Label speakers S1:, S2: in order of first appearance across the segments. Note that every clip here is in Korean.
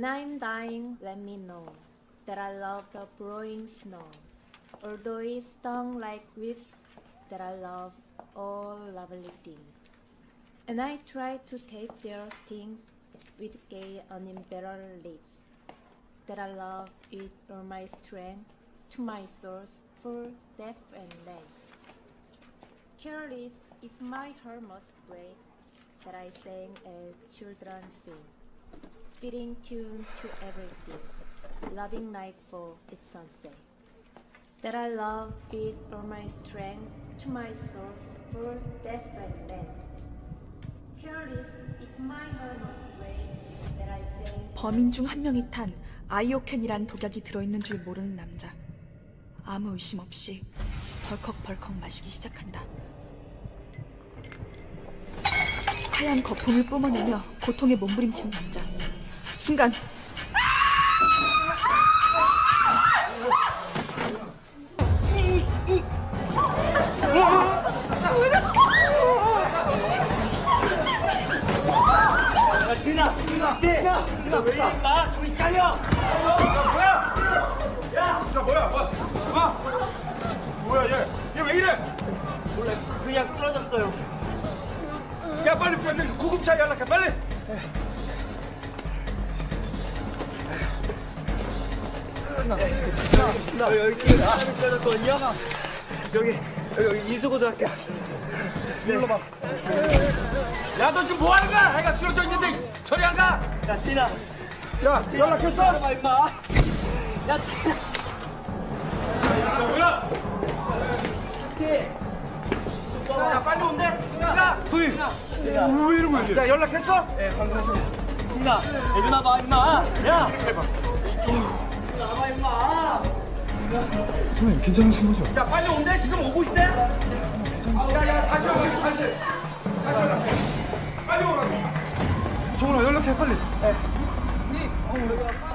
S1: When I'm dying, let me know that I love the blowing snow. Although it stung like whips, that I love all lovely things. And I try to take their stings with gay, unembarrassed lips. That I love with all my strength to my source for death and life. Careless if my heart must break, that I sang as children sing, fitting tune to everything, loving night for its sunset. That I love with all my strength to my source for death and life. Careless if my must break, that I sang
S2: 범인 중 한 명이 탄 아이오캔이란 독약이 들어있는 줄 모르는 남자. 아무 의심 없이 벌컥벌컥 마시기 시작한다. 하얀 거품을 뿜어내며 고통에 몸부림치는 남자. 순간?
S3: 뭐? 뭐?
S4: 그냥 쓰러졌어요
S3: 야 빨리 빨리 구급차 연락해 빨리.
S4: 나 여기 쓰러졌거든요 여기 여기, 이수고등학교
S3: 불러봐. 야 너 지금 뭐 하는 거야? 애가 쓰러져 있는데 저리 안 가?
S4: 야 진아
S3: 야 연락했어?
S4: 봐 임마 야 진아
S3: 야, 뭐야? 티야 빨리 온대. 야 소희. 왜 이런 거야? 야 연락했어?
S4: 진아 일어나 봐 임마 야
S3: 해봐.
S4: 나봐 임마
S3: 선생님 괜찮으신 거죠? 야 빨리 온대 지금 오고 있대. 야야 다시 와 다시. 다시 연락해. 빨리 오라고. 정훈아 연락해 빨리.
S5: 트윈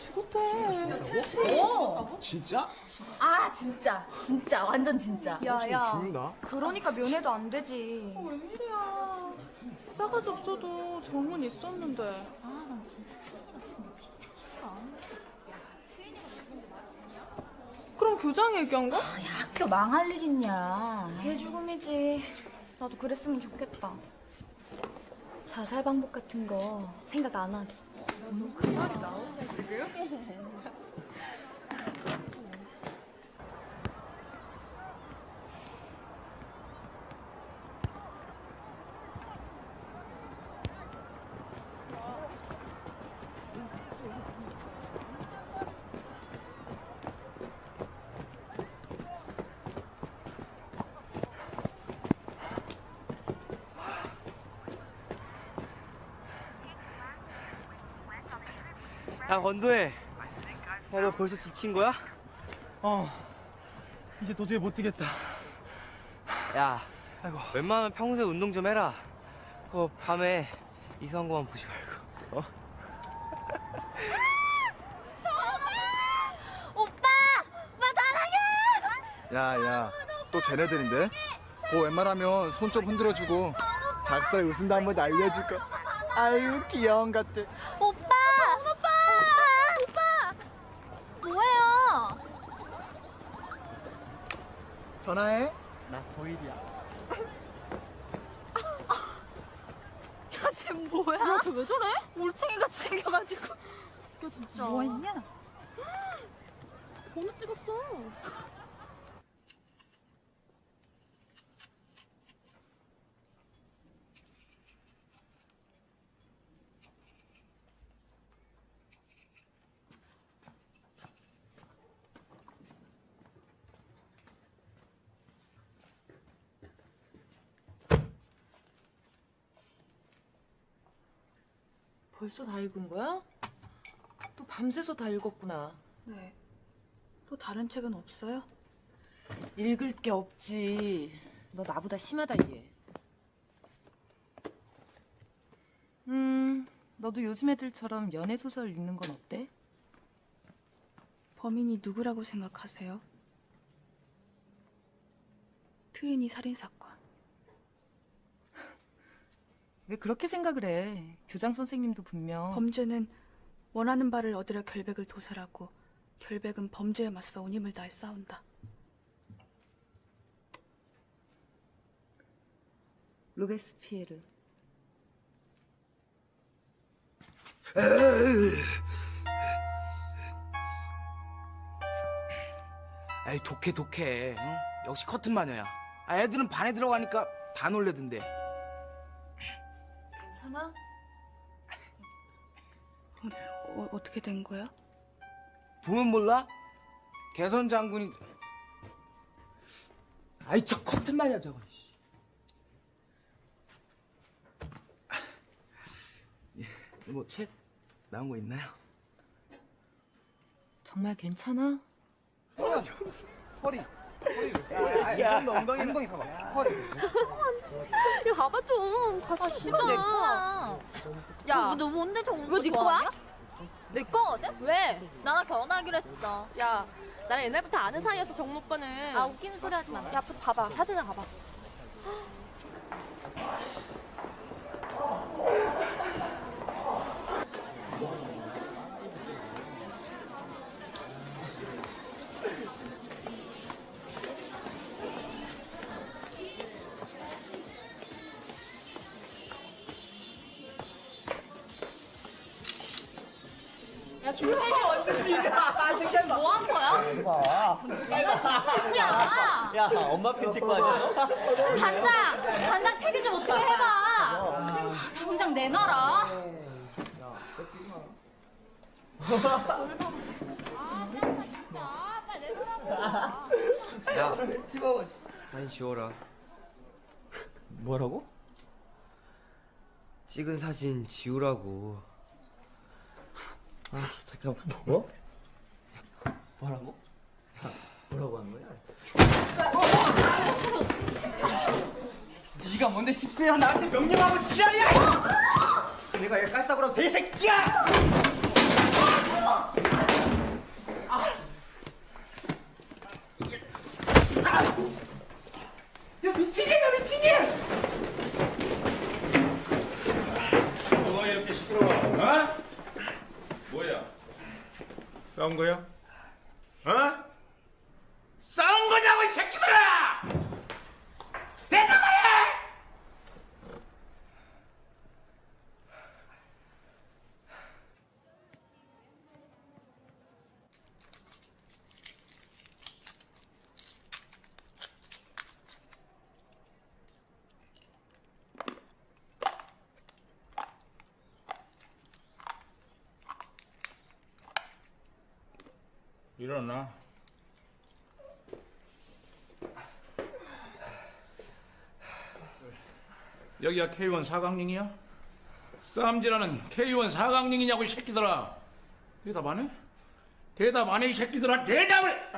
S5: 죽었대.
S2: 어.
S6: 진짜?
S5: 아 진짜 진짜 완전 진짜.
S7: 야야
S6: 죽는다.
S7: 그러니까 면회도 안 되지
S2: 웬일이야. 싸가지 없어도 정은 있었는데.
S5: 아 난 진짜
S2: 그럼 교장 얘기한 거?
S5: 야, 학교 망할 일 있냐.
S7: 걔 죽음이지 나도 그랬으면 좋겠다
S5: 자살 방법 같은 거 생각 안 하게.
S4: 야 건도해. 야 너 벌써 지친 거야?
S8: 어 이제 도저히 못 뛰겠다
S4: 야,
S8: 아이고
S4: 웬만하면 평소에 운동 좀 해라. 그 밤에 이상한 거만 보지 말고. 어?
S7: 오빠! 오빠 사랑해!
S6: 야야 또 쟤네들인데? 그 웬만하면 손 좀 흔들어주고 작살 웃음도 한번 날려줄까? 아유 귀여운 것들!
S7: 오빠! 오빠! 뭐해요?
S6: 전화해 나 보일이야
S7: 쟤 뭐야? 야, 쟤왜 저래? 올챙이같이 생겨가지고. 야, 진짜. 뭐 했냐? 번호 찍었어.
S9: 벌써 다 읽은 거야? 또 밤새서 다 읽었구나.
S2: 네. 또 다른 책은 없어요?
S9: 읽을 게 없지. 너 나보다 심하다 얘. 음, 너도 요즘 애들처럼 연애 소설 읽는 건 어때?
S2: 범인이 누구라고 생각하세요? 트윈이 살인 사건.
S9: 왜 그렇게 생각을 해? 교장 선생님도 분명
S2: 범죄는 원하는 바를 얻으려 결백을 도살하고 결백은 범죄에 맞서 온 힘을 다해 싸운다.
S9: 로베스피에르.
S10: 에이 독해 독해 응? 역시 커튼 마녀야 아, 애들은 반에 들어가니까 다 놀래던데
S9: 괜찮아?
S2: 어, 어 떻게 된 거야?
S10: 보면 몰라? 개선 장군이 아이 저 커튼 마녀 저거 뭐책 나온 거 있나요?
S9: 정말 괜찮아?
S10: 허리 야, 너 엉덩이 엉덩이 봐봐 허리
S11: 야 봐봐 좀. 가서
S7: 싫어. 내 거야.
S11: 야,
S7: 너 뭔데 저거
S11: 왜네 거야?
S7: 내 거거든?
S11: 왜?
S7: 나랑 결혼하기로 했어.
S11: 야, 나랑 옛날부터 아는 사이여서 정모 오빠는.
S7: 아, 웃기는 소리 하지 마.
S11: 야, 봐봐. 사진을 봐봐.
S7: 야, 김태지 얼굴. 지금 뭐 한 거야? 야,
S4: 야, 엄마 팬티거 아니야?
S7: 단장! 단장 태기 좀 어떻게 해봐! 당장 내놔라!
S4: 야, 많이 지워라. 뭐라고? 찍은 사진 지우라고. 아, 잠깐 뭐? 뭐라고? 야, 뭐라고 한 거야? 네가 뭔데 십세야 나한테 명령하고 지랄이야! 내가 얘 깔따구라고 개새끼야!
S8: 뭐가 이렇게 시끄러워 어? 싸운 거야? 어? 싸운 거냐고 이 새끼들아! 일어나. 여기가 K1 사강릉이야? 쌈질하는 K1 사강릉이냐고 이 새끼들아. 대답 안 해? 대답 안 해, 이 새끼들아! 대답을!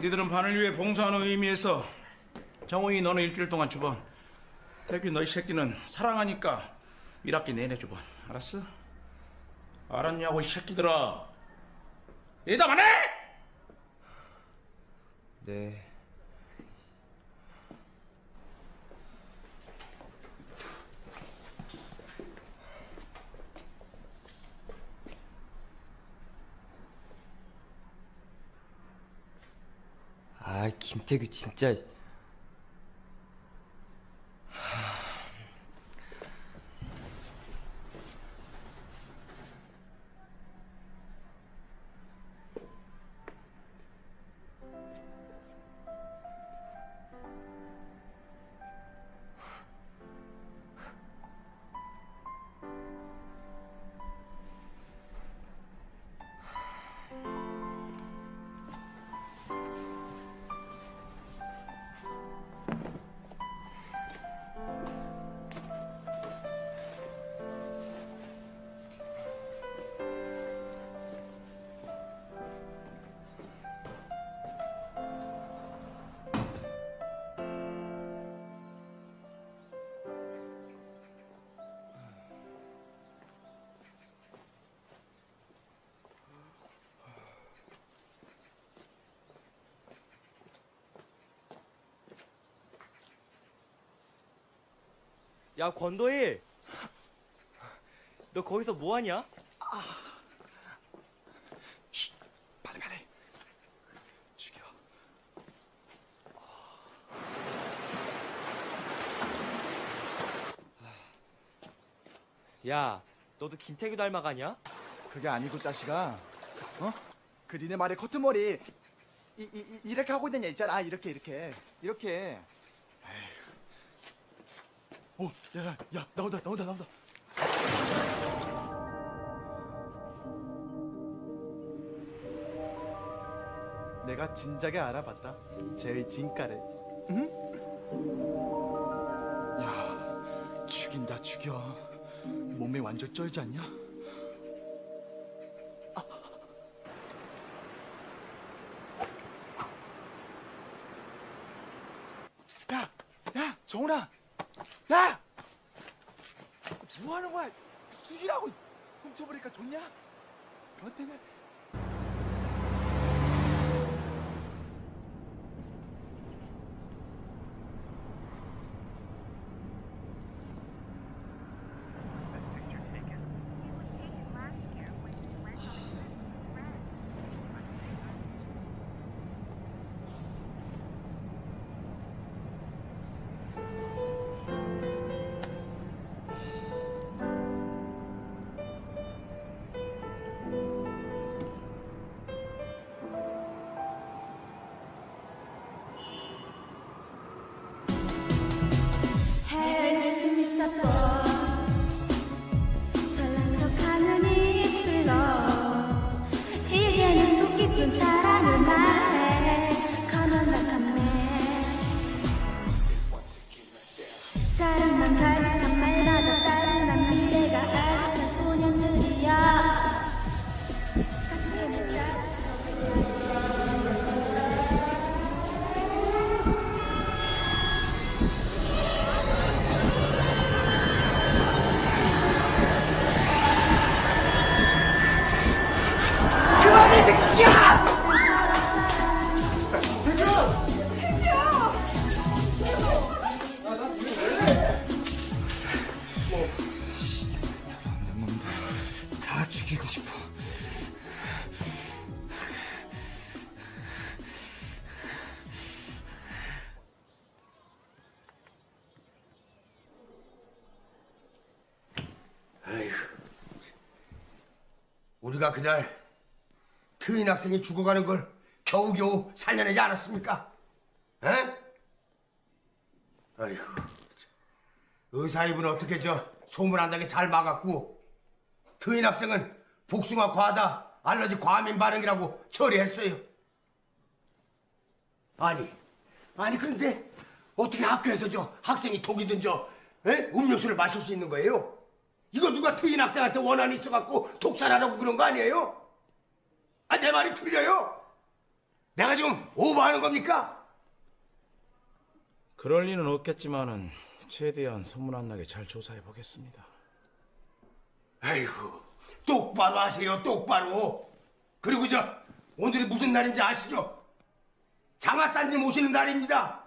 S8: 니들은 반을 위해 봉사하는 의미에서 정우이 너는 일주일 동안 주번 태규 너희 새끼는 사랑하니까 1학기 내내 주번 알았어? 알았냐고 이 새끼들아 대답 안 해!
S4: 네. 아, 김태규 진짜. 야, 권도일! 너 거기서 뭐 하냐?
S6: 빨리 빨리. 죽여.
S4: 야, 너도 김태규 닮아가냐?
S6: 그게 아니고 자식아. 어? 그 니네 말에 커튼머리 이, 이, 이, 이렇게 하고 있는 애 있잖아. 아, 이렇게 이렇게 이렇게. 에휴. 오, 야, 야, 야, 나온다, 나온다, 나온다. 내가 진작에 알아봤다. 제 진가를. 응? 야, 죽인다, 죽여. 몸매 완전 쩔지 않냐? 야, 야, 정훈아, 야, 뭐 하는 거야? 숙이라고 훔쳐버리니까 좋냐? 어때냐?
S12: 우리가 그날 트인 학생이 죽어가는 걸 겨우겨우 살려내지 않았습니까? 에? 아이고. 의사 입은 어떻게 저 소문 안 나게 잘 막았고 트인 학생은 복숭아 과다 알러지 과민 반응이라고 처리했어요. 아니, 아니 그런데 어떻게 학교에서 저 학생이 독이 든저 음료수를 마실 수 있는 거예요? 이거 누가 트인 학생한테 원한이 있어갖고 독살하라고 그런 거 아니에요? 아, 내 말이 틀려요? 내가 지금 오버하는 겁니까?
S8: 그럴 리는 없겠지만은 최대한 소문 안 나게 잘 조사해 보겠습니다.
S12: 아이고, 똑바로 하세요, 똑바로. 그리고 저, 오늘이 무슨 날인지 아시죠? 장하산님 오시는 날입니다.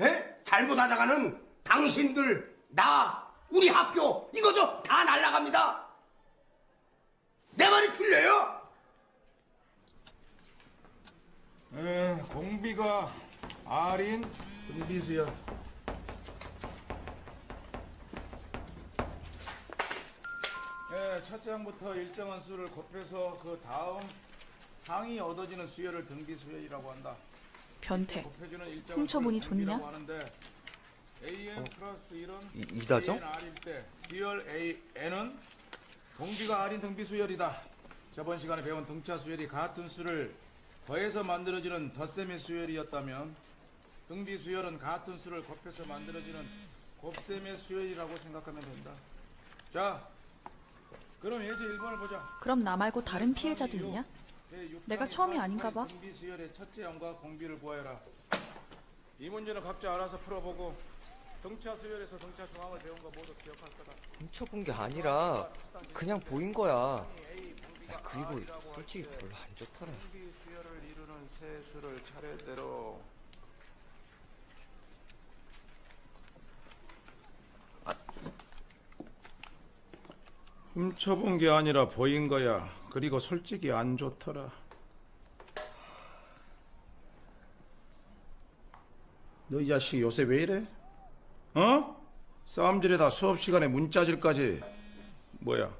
S12: 에? 잘못하다가는 당신들, 나, 우리 학교, 이거 저다 날라갑니다. 내 말이 틀려요?
S8: 에, 공비가 아린 은비수야. 예, 첫 장부터 일정한 수를 곱해서 그 다음 항이 얻어지는 수열을 등비수열이라고 한다.
S2: 변태. 훔쳐보니 좋냐?
S8: 하는데 AN 플러스 1은
S4: 이- 이다정?
S8: R일 때 수열 AN은 공비가 R인 등비 수열이다. 저번 시간에 배운 등차 수열이 같은 수를 더해서 만들어지는 덧셈의 수열이었다면 등비 수열은 같은 수를 곱해서 만들어지는 곱셈의 수열이라고 생각하면 된다. 자, 그럼 예제 1번을 보자.
S2: 그럼 나 말고 다른 피해자도 있냐? 내가 처음이 아닌가 봐.
S8: 등비 수열의 첫째 항과 공비를 구하여라. 이 문제는 각자 알아서 풀어보고 등차 수열에서 등차 중앙을 배운 거 모두 기억할 거다.
S4: 훔쳐본 게 아니라 그냥 보인 거야. 야, 그리고 솔직히 별로 안 좋더라.
S8: 수열을 이루는 세 수를 차례대로 훔쳐본 게 아니라 보인 거야. 그리고 솔직히 안 좋더라. 너 이 자식 요새 왜 이래? 어? 싸움질에다 수업 시간에 문자질까지 뭐야?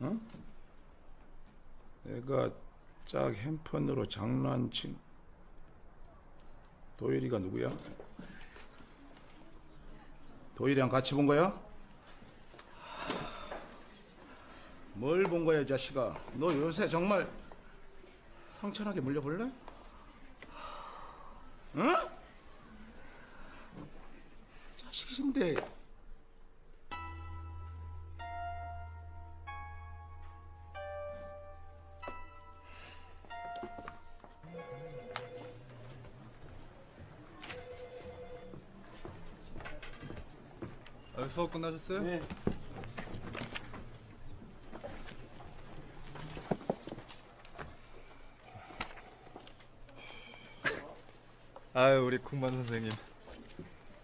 S8: 어? 내가 짝 핸폰으로 장난친 도일이가 누구야? 도일이랑 같이 본 거야? 뭘 본 거야, 이 자식아? 너 요새 정말 상처나게 물려볼래? 응? 자식인데
S3: 수업 끝나셨어요? 네. 아유 우리 쿵만 선생님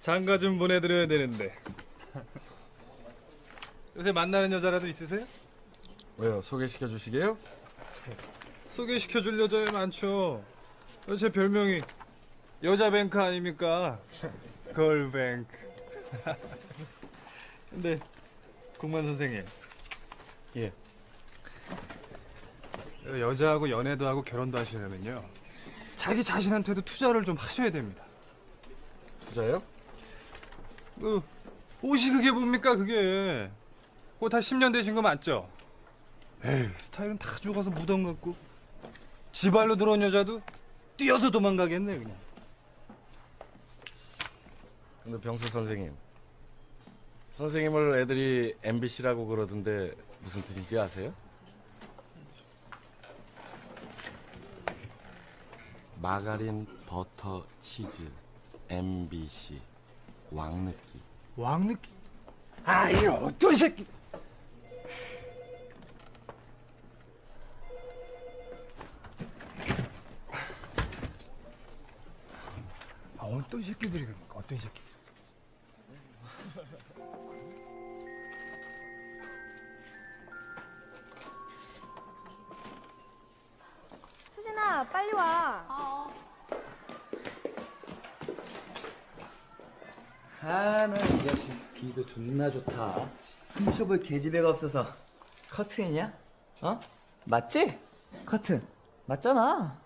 S3: 장가 좀 보내드려야 되는데 요새 만나는 여자라도 있으세요?
S13: 왜요? 소개시켜 주시게요?
S3: 소개시켜 줄 여자 많죠 어, 제 별명이 여자 뱅크 아닙니까 걸뱅크 근데 국만 선생님 예 여자하고 연애도 하고 결혼도 하시려면요 자기 자신한테도 투자를 좀 하셔야 됩니다
S13: 투자요?
S3: 그 옷이 그게 뭡니까 그게? 그거 다 10년 되신 거 맞죠? 에이 스타일은 다 죽어서 무덤 같고. 지발로 들어온 여자도 뛰어서 도망가겠네 그냥.
S13: 근데 병수 선생님. 선생님을 애들이 MBC라고 그러던데 무슨 뜻인지 아세요? 마가린 버터 치즈 MBC 왕느끼.
S3: 왕느끼?
S13: 아 이 어떤 새끼!
S3: 아 어떤 새끼들이 그럽니까? 어떤 새끼?
S1: 수진아 빨리 와.
S4: 아, 나 이 자식 비도 존나 좋다. 훔쳐볼 계집애가 없어서 커튼이냐? 어? 맞지? 커튼. 맞잖아.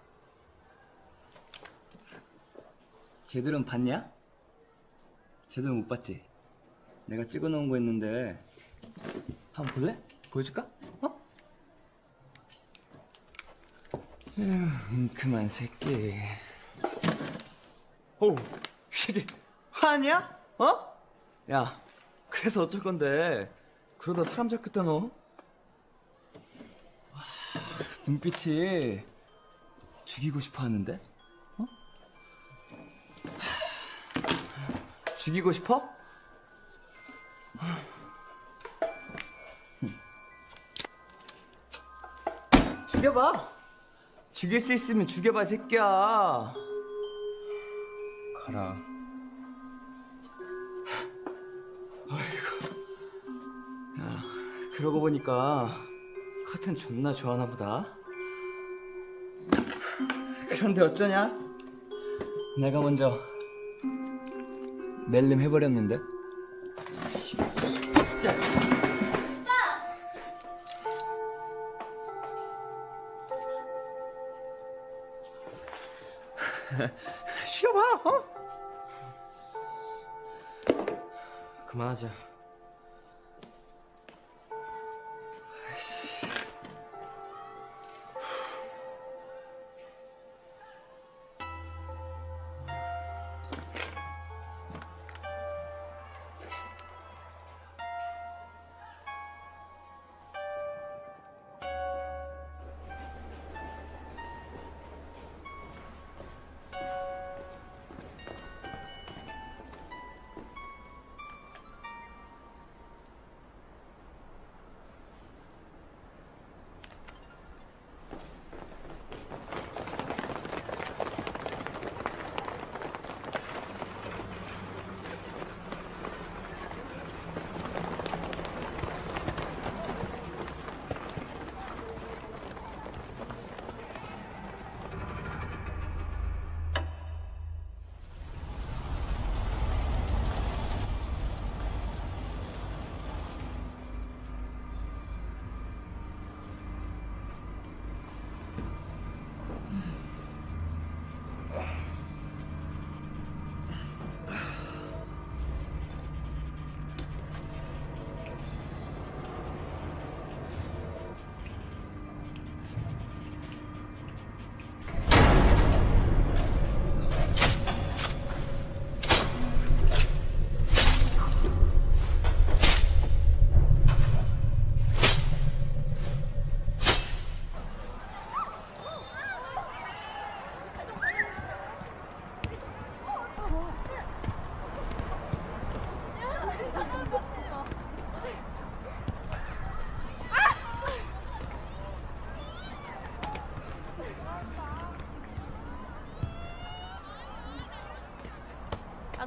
S4: 쟤들은 봤냐? 쟤들은 못 봤지? 내가 찍어놓은 거 있는데 한번 볼래? 보여줄까? 어? 에휴, 그만 새끼. 오, 새끼 화냐? 어? 야,
S14: 그래서 어쩔 건데 그러다 사람 잡겠다 너 와, 눈빛이 죽이고 싶어 하는데 어? 하, 죽이고 싶어? 죽여봐 죽일 수 있으면 죽여봐 이 새끼야
S4: 가라.
S14: 그러고 보니까 커튼 존나 좋아하나 보다. 그런데 어쩌냐? 내가 먼저 낼름 해버렸는데. 자. 쉬어봐, 어?
S4: 그만하자.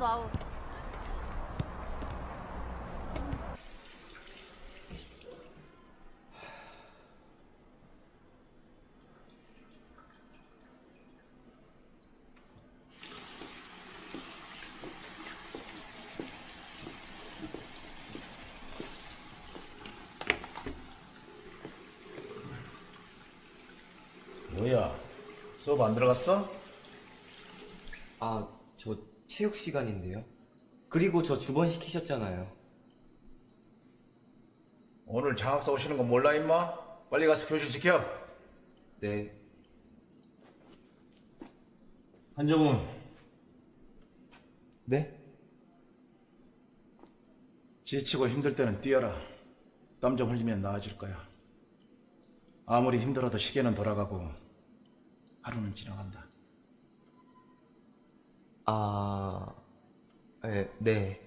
S7: 나도 아웃.
S8: 뭐야? 수업 안 들어갔어?
S4: 아, 저 체육 시간인데요. 그리고 저 주번 시키셨잖아요.
S8: 오늘 장학사 오시는 거 몰라 임마? 빨리 가서 교실 지켜.
S4: 네.
S8: 한정훈.
S4: 네?
S8: 지치고 힘들 때는 뛰어라. 땀 좀 흘리면 나아질 거야. 아무리 힘들어도 시계는 돌아가고 하루는 지나간다.
S4: 아, 네, 네.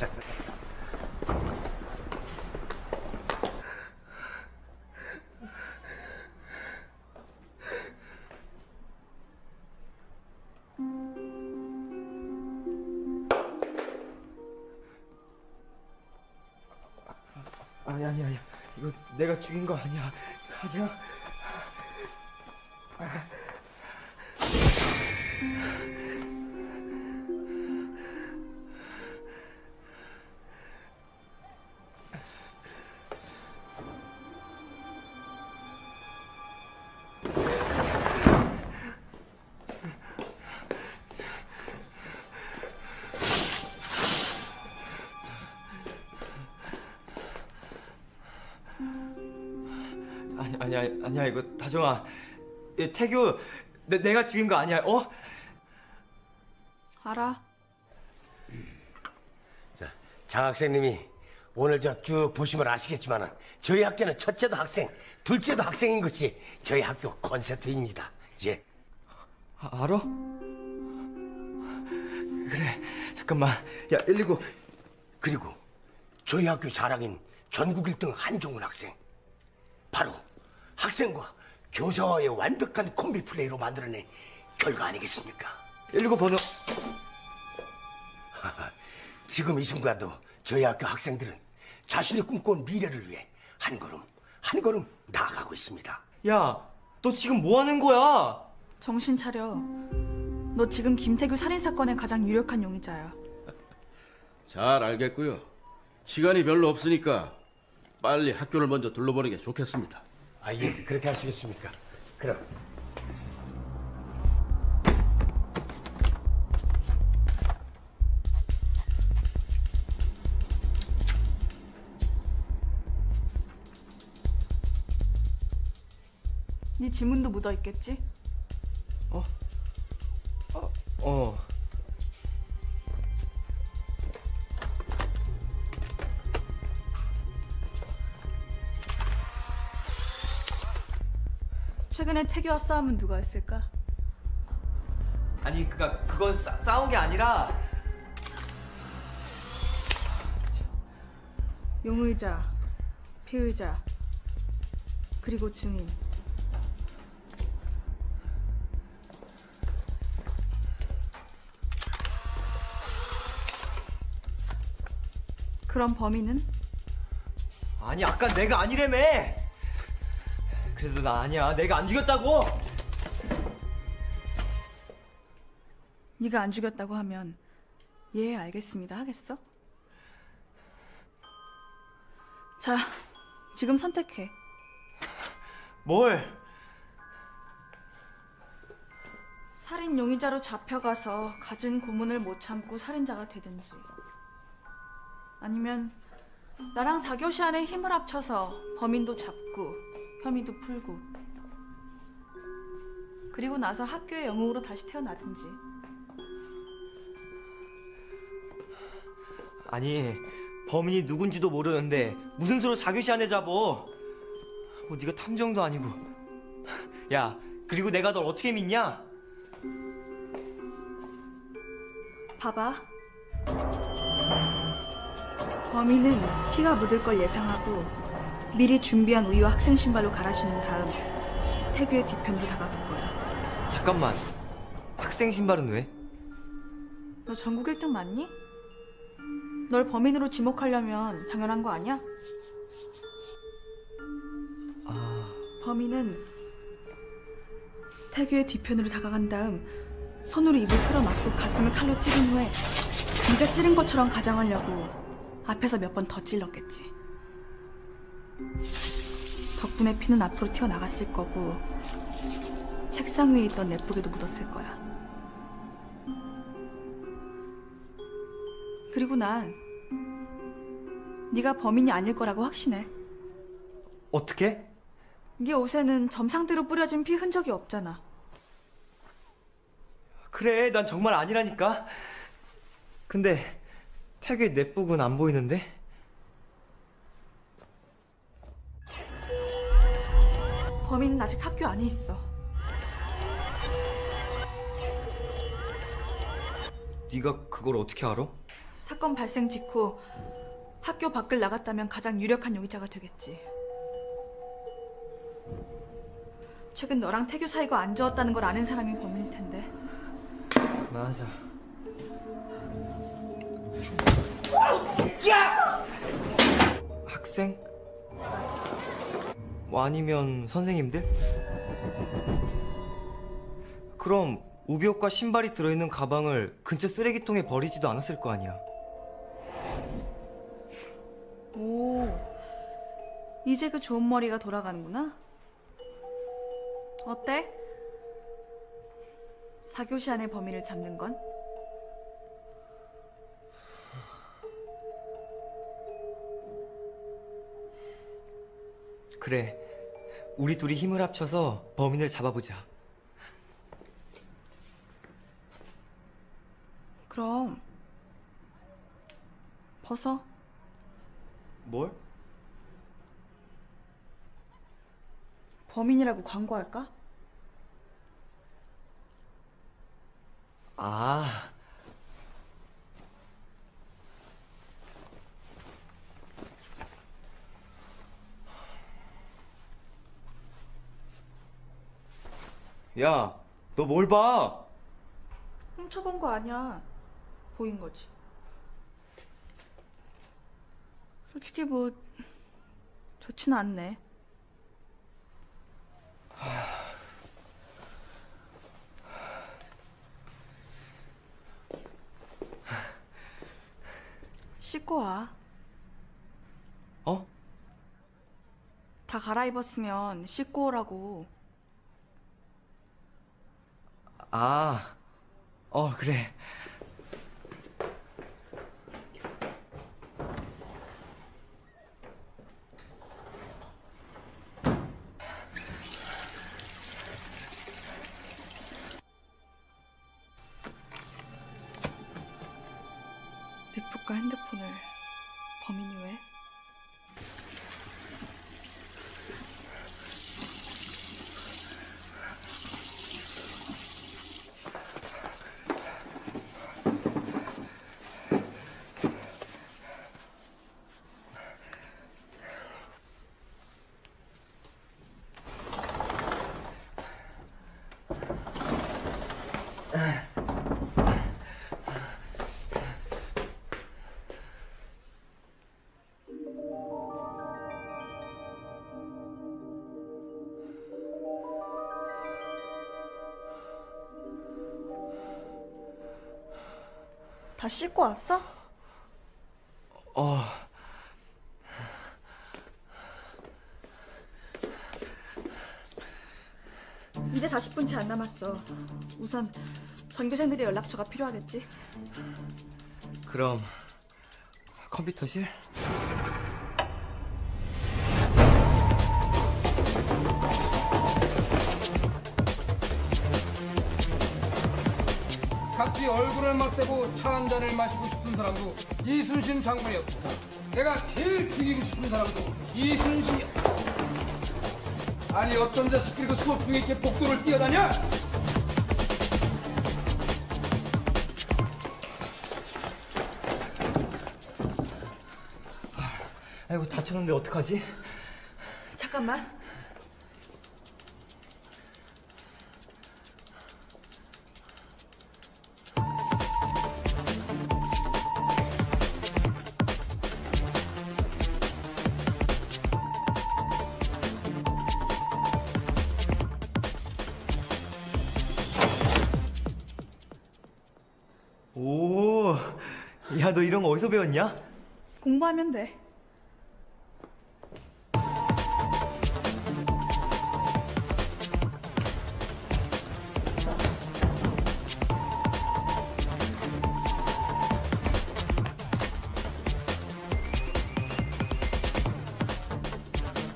S4: 아니 아니 아니. 이거 내가 죽인 거 아니야. 아니야 아니야 이거 다정아 이 태규 내, 내가 죽인 거 아니야 어?
S2: 알아.
S12: 자, 장 학생님이 오늘 저 쭉 보시면 아시겠지만은 저희 학교는 첫째도 학생, 둘째도 학생인 것이 저희 학교 콘셉트입니다. 예.
S4: 아, 알아? 그래 잠깐만 야 119
S12: 그리고 저희 학교 자랑인 전국 1등 한종훈 학생. 바로 학생과 교사와의 완벽한 콤비 플레이로 만들어낸 결과 아니겠습니까?
S4: 119 번호
S12: 지금 이 순간도 저희 학교 학생들은 자신이 꿈꿔온 미래를 위해 한 걸음 한 걸음 나아가고 있습니다.
S4: 야 너 지금 뭐 하는 거야?
S2: 정신 차려. 너 지금 김태규 살인 사건의 가장 유력한 용의자야.
S15: 잘 알겠고요. 시간이 별로 없으니까 빨리 학교를 먼저 둘러보는 게 좋겠습니다.
S12: 아, 예, 그렇게 하시겠습니까? 그럼.
S2: 네 지문도 묻어 있겠지?
S4: 어
S2: 최근에 태규와 싸움은 누가 했을까?
S4: 아니 그가 그건 싸, 싸운 게 아니라
S2: 용의자, 피의자, 그리고 증인. 그럼 범인은?
S4: 아니 아까 내가 아니래며 그래도 나 아니야. 내가 안 죽였다고!
S2: 네가 안 죽였다고 하면 예 알겠습니다. 하겠어? 자 지금 선택해.
S4: 뭘?
S2: 살인 용의자로 잡혀가서 갖은 고문을 못 참고 살인자가 되든지. 아니면 나랑 4교시 안에 힘을 합쳐서 범인도 잡고 혐의도 풀고. 그리고 나서 학교의 영웅으로 다시 태어나든지.
S4: 아니 범인이 누군지도 모르는데 무슨 수로 사교시 안에 잡어? 뭐 네가 탐정도 아니고. 야 그리고 내가 널 어떻게 믿냐?
S2: 봐봐. 범인은 피가 묻을 걸 예상하고 미리 준비한 우유와 학생 신발로 갈아 신은 다음 태규의 뒤편으로 다가갈 거야
S4: 잠깐만 학생 신발은 왜?
S2: 너 전국 1등 맞니? 널 범인으로 지목하려면 당연한 거 아니야?
S4: 아
S2: 범인은 태규의 뒤편으로 다가간 다음 손으로 입을 틀어막고 가슴을 칼로 찌른 후에 네가 찌른 것처럼 가장하려고 앞에서 몇 번 더 찔렀겠지. 덕분에 피는 앞으로 튀어나갔을 거고 책상 위에 있던 넷북에도 묻었을 거야. 그리고 난 네가 범인이 아닐 거라고 확신해.
S4: 어떻게?
S2: 네 옷에는 점상대로 뿌려진 피 흔적이 없잖아.
S4: 그래 난 정말 아니라니까 근데 태그의 넷북은 안 보이는데?
S2: 범인은 아직 학교 안에 있어.
S4: 네가 그걸 어떻게 알아?
S2: 사건 발생 직후 학교 밖을 나갔다면 가장 유력한 용의자가 되겠지. 최근 너랑 태규 사이가 안 좋았다는 걸 아는 사람이 범인일 텐데.
S4: 맞아. 학생? 뭐 아니면 선생님들? 그럼 우비옷과 신발이 들어있는 가방을 근처 쓰레기통에 버리지도 않았을 거 아니야.
S2: 오, 이제 그 좋은 머리가 돌아가는구나. 어때? 사교시 안의 범인을 잡는 건?
S4: 그래. 우리 둘이 힘을 합쳐서 범인을 잡아보자.
S2: 그럼 벗어.
S4: 뭘?
S2: 범인이라고 광고할까?
S4: 아. 야, 너 뭘 봐?
S2: 훔쳐본 거 아니야. 보인 거지. 솔직히 뭐 좋지는 않네. 씻고 와.
S4: 어?
S2: 다 갈아입었으면 씻고 오라고.
S4: 아, 어, 그래.
S2: 씻고 왔어?
S4: 어,
S2: 이제 40분 채 안 남았어. 우선 전교생들의 연락처가 필요하겠지.
S4: 그럼 컴퓨터실?
S16: 얼굴을 맞대고 차 한 잔을 마시고 싶은 사람도 이순신 장군이었고 내가 제일 죽이고 싶은 사람도 이순신이었고 아니 어떤 자식들이 그 수업 중에 이렇게 복도를 뛰어다녀?
S4: 아이고 다쳤는데 어떡하지?
S2: 잠깐만.
S4: 배웠냐?
S2: 공부하면 돼.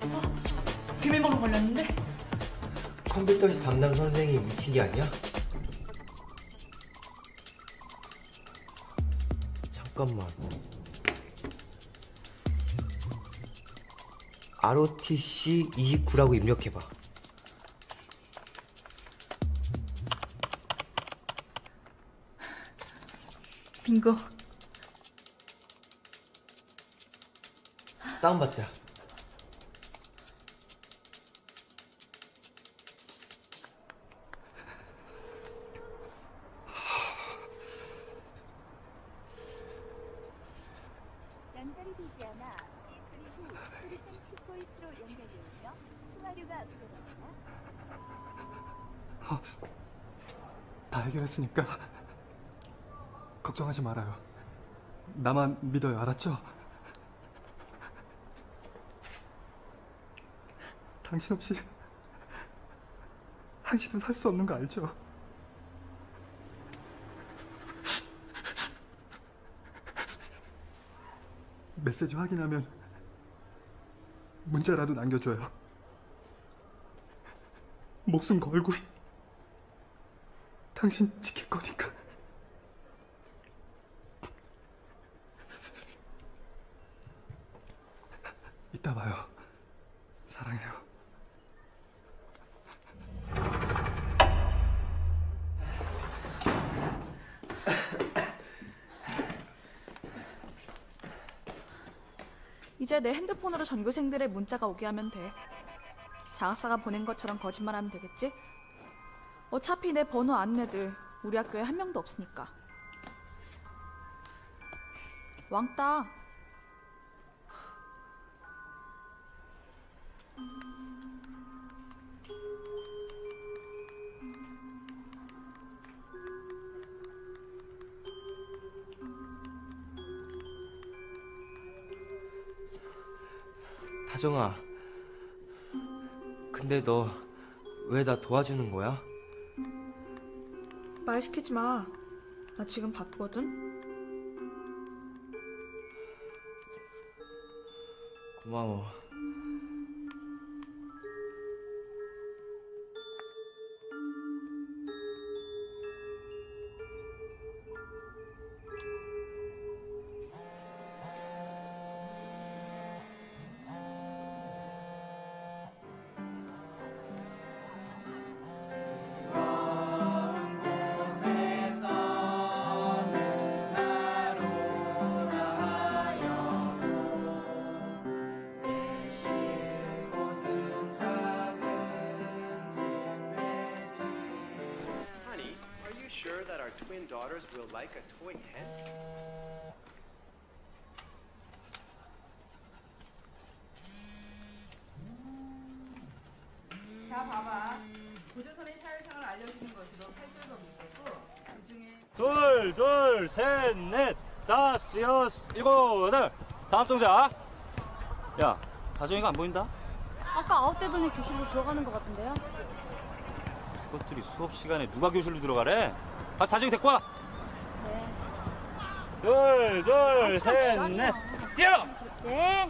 S2: 어, 비밀번호 걸렸는데?
S4: 컴퓨터실 담당 선생이 미친 게 아니야? 잠깐만. ROTC 29라고 입력해봐.
S2: 친구.
S4: 다운받자.
S17: 했으니까 걱정하지 말아요. 나만 믿어요, 알았죠? 당신 없이 당신은 살수 없는 거 알죠? 메시지 확인하면 문자라도 남겨줘요. 목숨 걸고 당신 지킬 거니까. 이따 봐요. 사랑해요.
S2: 이제 내 핸드폰으로 전교생들의 문자가 오게 하면 돼. 장학사가 보낸 것처럼 거짓말하면 되겠지? 어차피 내 번호 애들 우리 학교에 한 명도 없으니까. 왕따.
S4: 다정아. 근데 너 왜 나 도와주는 거야?
S2: 말 시키지 마. 나 지금 바쁘거든.
S4: 고마워.
S18: 보인다?
S7: 아까 아웃되더니 교실로 들어가는 것 같은데요?
S18: 그것들이 수업 시간에 누가 교실로 들어가래? 아, 다정이 데리고 와.
S7: 네.
S18: 둘, 둘, 셋, 넷. 뛰어!
S7: 네.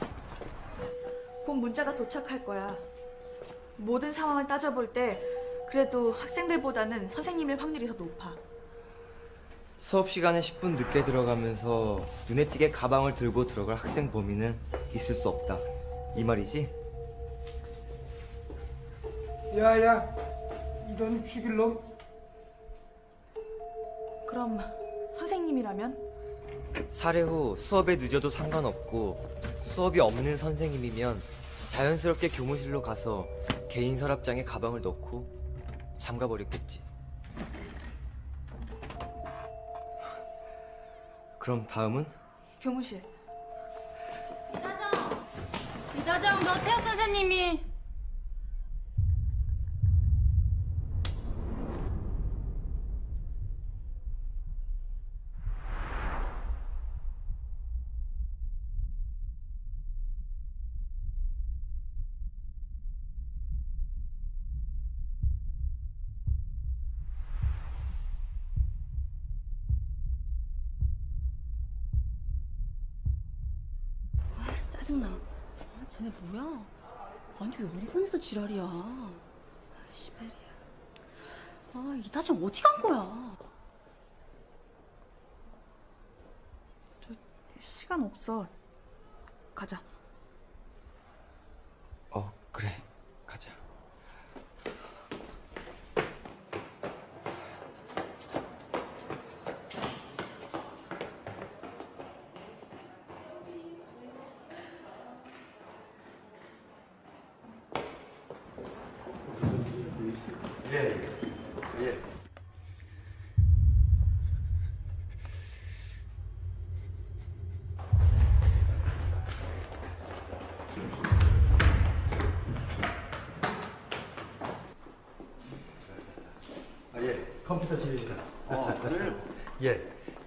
S2: 곧 문자가 도착할 거야. 모든 상황을 따져볼 때 그래도 학생들보다는 선생님일 확률이 더 높아.
S4: 수업 시간에 10분 늦게 들어가면서 눈에 띄게 가방을 들고 들어갈 학생 범위는 있을 수 없다. 이 말이지?
S16: 야야, 이런 죽일 놈.
S2: 그럼 선생님이라면?
S4: 사례 후 수업에 늦어도 상관없고 수업이 없는 선생님이면 자연스럽게 교무실로 가서 개인 서랍장에 가방을 넣고 잠가버렸겠지. 그럼 다음은?
S2: 교무실.
S7: 이다정! 이다정, 너 체육 선생님이
S5: 짜증나. 아, 쟤네 뭐야? 아니 왜 우리 반에서 지랄이야? 아, 시베리아. 아 이다정 어디 간 거야?
S2: 시간 없어. 가자.
S4: 어, 그래. 가자.
S12: 컴퓨터실입니다.
S19: 아, 그래요?
S12: 예,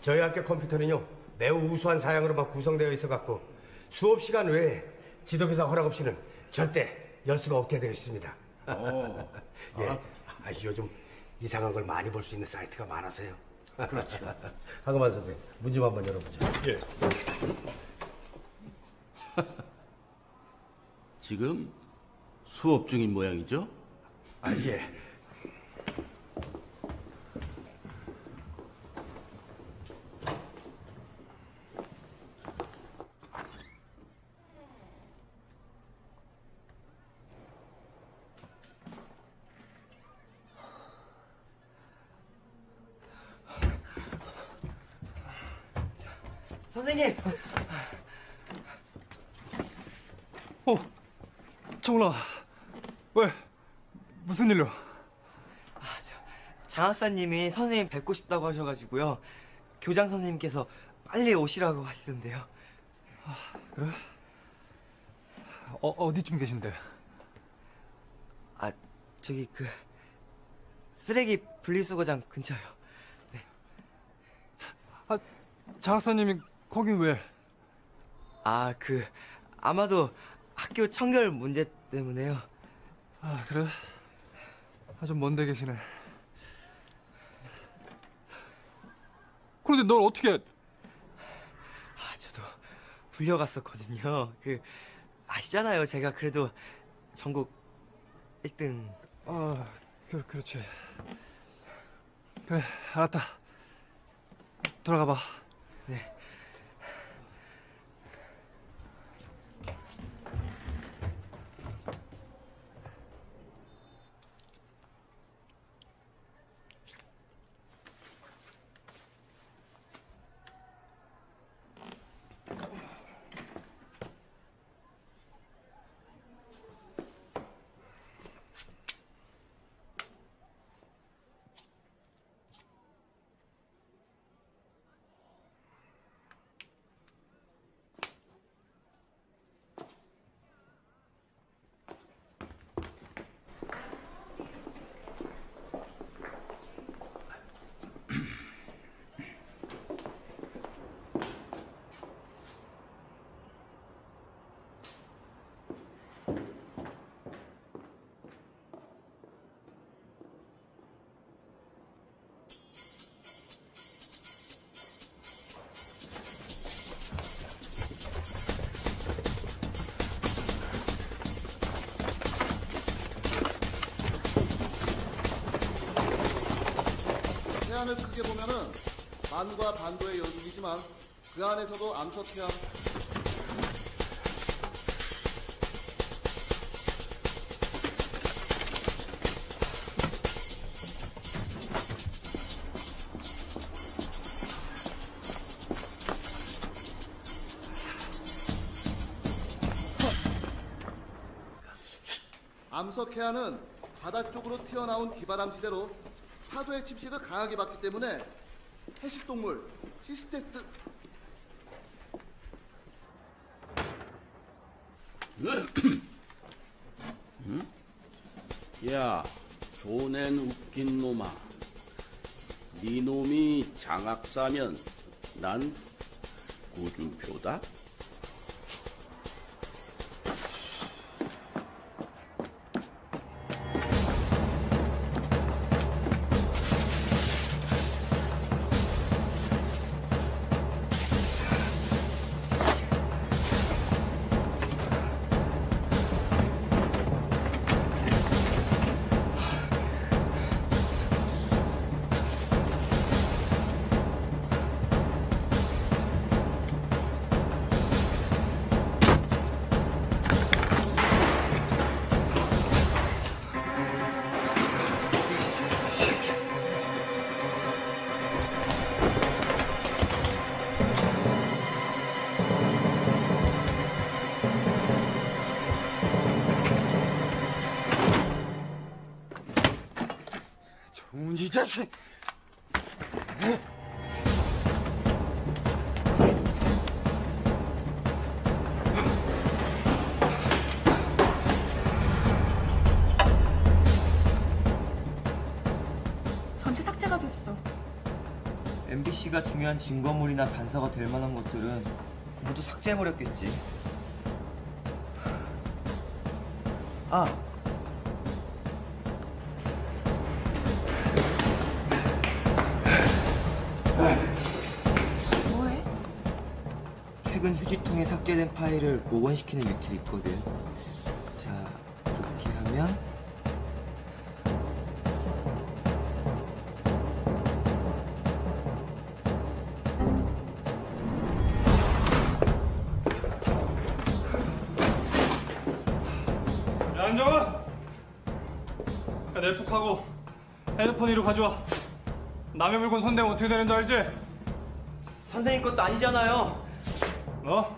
S12: 저희 학교 컴퓨터는요 매우 우수한 사양으로만 구성되어 있어 갖고 수업 시간 외에 지도교사 허락 없이는 절대 열 수가 없게 되어 있습니다.
S19: 어.
S12: 예, 아, 요즘 이상한 걸 많이 볼 수 있는 사이트가 많아서요.
S19: 그렇죠.
S12: 하그만 선생, 문좀 한번 열어보죠.
S19: 예. 지금 수업 중인 모양이죠?
S12: 아, 예.
S4: 선생님.
S3: 어, 정훈아, 왜? 무슨 일로?
S4: 장학사님이 선생님 뵙고 싶다고 하셔가지고요. 교장 선생님께서 빨리 오시라고 하시던데요.
S3: 그래? 어, 어디쯤 계신데?
S4: 아, 저기 그 쓰레기 분리수거장 근처요.
S3: 아, 장학사님이 거긴 왜?
S4: 아, 그 아마도 학교 청결 문제 때문에요.
S3: 아, 그래? 아, 좀 먼데 계시네. 그런데 널 어떻게?
S4: 아, 저도 불려갔었거든요. 그 아시잖아요. 제가 그래도 전국 1등.
S3: 아, 그, 그렇지. 그래, 알았다. 들어가 봐.
S4: 네.
S20: 반과 반도의 연속이지만 그 안에서도 암석해안 암석해안은 바다 쪽으로 튀어나온 기바람지대로 파도의 침식을 강하게 받기 때문에 해식동물 시스테트
S19: 응? 야, 조낸 웃긴 놈아. 네 놈이 장학사면 난 구준표다.
S4: 중요한 증거물이나 단서가 될 만한 것들은 모두 삭제해버렸겠지. 아,
S2: 뭐해?
S4: 최근 휴지통에 삭제된 파일을 복원시키는 유틸이 있거든.
S3: 물건 손대면 어떻게 되는 줄 알지?
S4: 선생님 것도 아니잖아요.
S3: 너?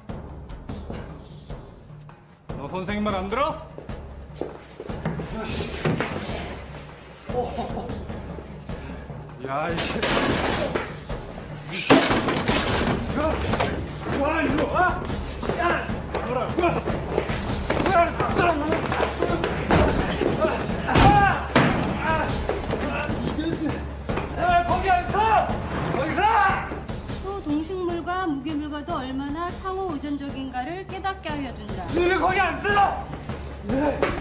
S3: 너 선생님 말 안 들어? 야, 이 새.
S21: 의존적인가를 깨닫게 하여 준다.
S3: 너는 거기 안 서!
S22: 금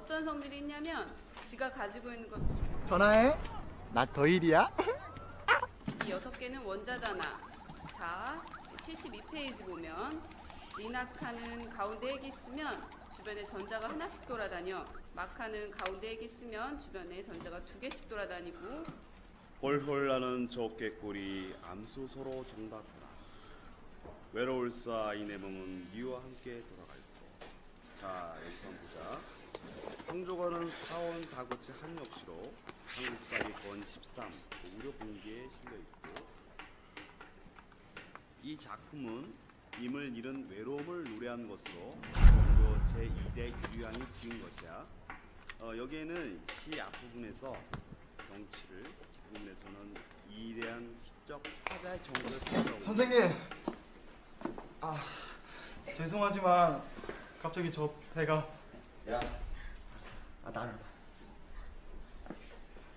S22: 어떤 성질이 있냐면 지가 가지고 있는 것
S6: 전화해. 나 더일이야.
S22: 이 여섯 개는 원자잖아. 자, 72페이지 보면 리나카는 가운데 핵이 있으면 주변에 전자가 하나씩 돌아다녀. 마카는 가운데 핵이 있으면 주변에 전자가 두 개씩 돌아다니고
S23: 홀홀 나는 적개꿀이 암수 서로 정답하라. 외로울사 이내 몸은 니와 함께 돌아갈 거. 자, 여기서 한번 보자. 황조가는 사원 다고치 한역시로 한국사기 건13 우려 공기에 실려 있고 이 작품은 임을 잃은 외로움을 노래한 것으로 원조 제2대 유리왕이 지은 것이야. 어, 여기에는 시 앞부분에서 정치를 뒷부분에서는 이대한 시적 사자의 정보를 찾아오고
S6: 선생님. 아 죄송하지만 갑자기 저 배가.
S4: 야, 아 나는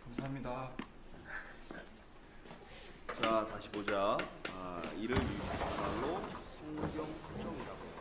S6: 감사합니다.
S23: 자 다시 보자. 아, 이를 말로 성경 표정이라고.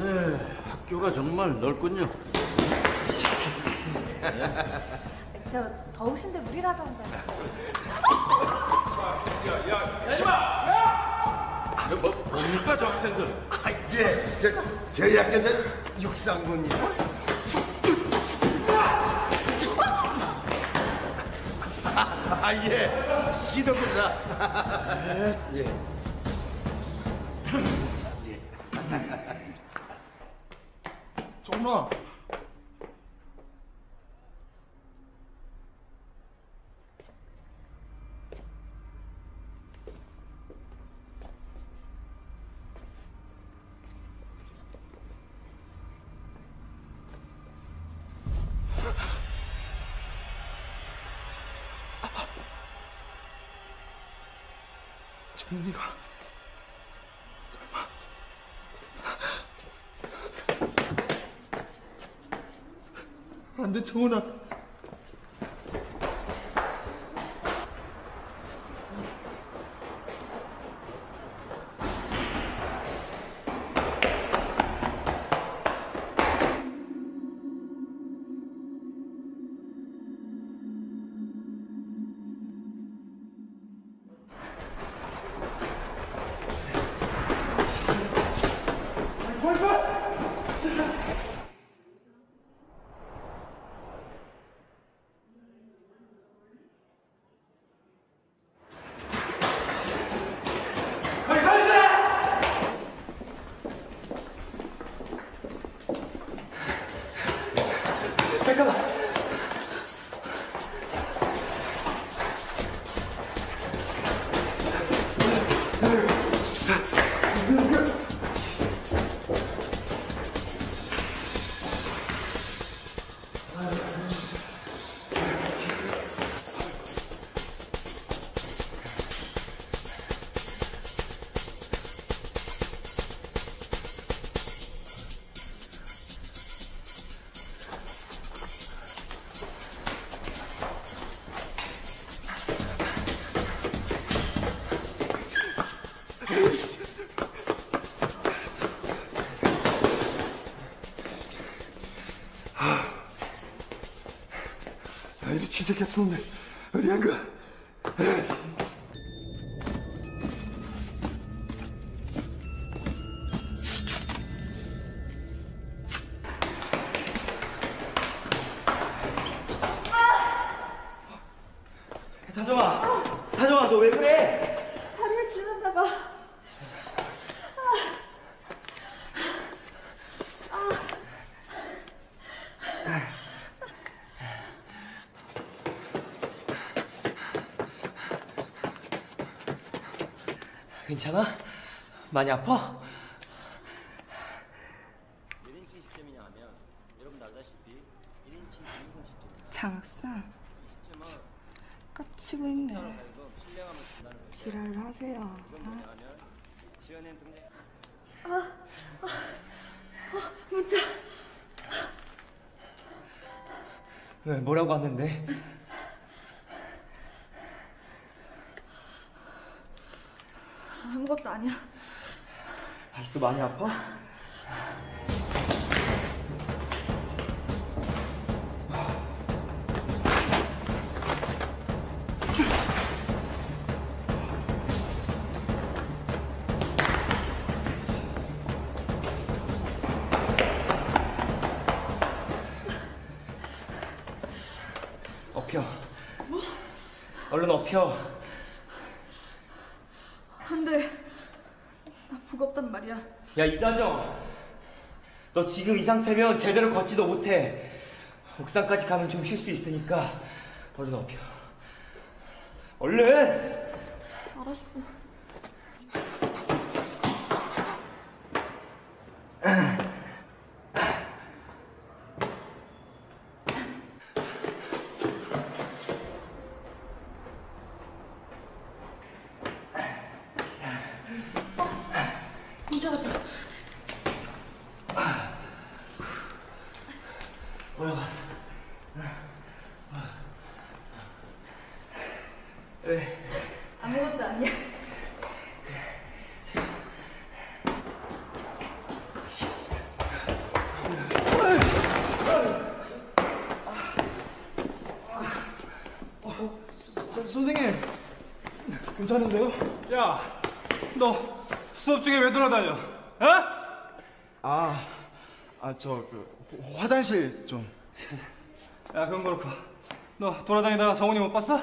S15: 네, 학교가 정말 넓군요.
S1: 저 더우신데 물이라도 한 잔.
S12: 뭐, 뭡니까 저 학생들? 아, 예, 저, 저희 학교 저 육상군이요. 아, 예, 시도부사. 예.
S6: 정훈아. 설 아, 이진
S4: 괜찮아? 많이 아파?
S14: 1인칭 시스템이냐 하면 여러분 알다시피 1인칭 주인공 시스템
S9: 장학사 깝치고 있네. 지랄을 하세요.
S2: 아, 아, 아, 문자.
S4: 왜, 뭐라고 왔는데?
S2: 아무 것도 아니야.
S4: 아직도 많이 아파? 업혀.
S2: 뭐?
S4: 얼른 업혀.
S2: 안 돼. 나 무겁단 말이 야.
S4: 야 이다정 너 지금 이 상태면 제대로 걷지도 못해 옥상까지 가면 좀 쉴 수 있으니까 얼른 업혀 얼른
S2: 알았어. 문자 왔다.
S4: 뭐라고 왜?
S2: 아무것도 아니야.
S6: 서, 선생님 괜찮으세요?
S3: 야, 너 수업 중에 왜 돌아다녀? 어?
S6: 아, 아 저 그 화장실 좀.
S3: 야, 그건 그렇고. 너 돌아다니다가 정훈이 못 봤어?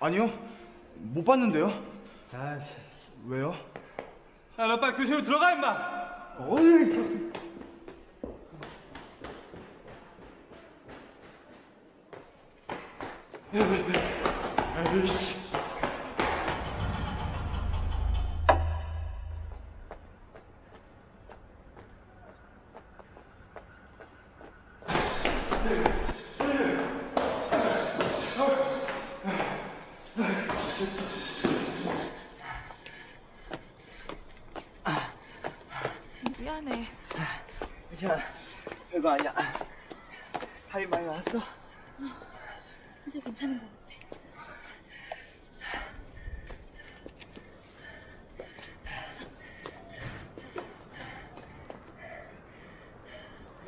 S6: 아니요, 못 봤는데요.
S3: 아,
S6: 왜요?
S3: 야, 너 빨리 교실로 들어가 임마.
S6: 어이. 에이씨.
S2: 미안해.
S4: 괜찮아 별거 아니야 살이 많이 나왔어?
S2: 이제 괜찮은 것 같아.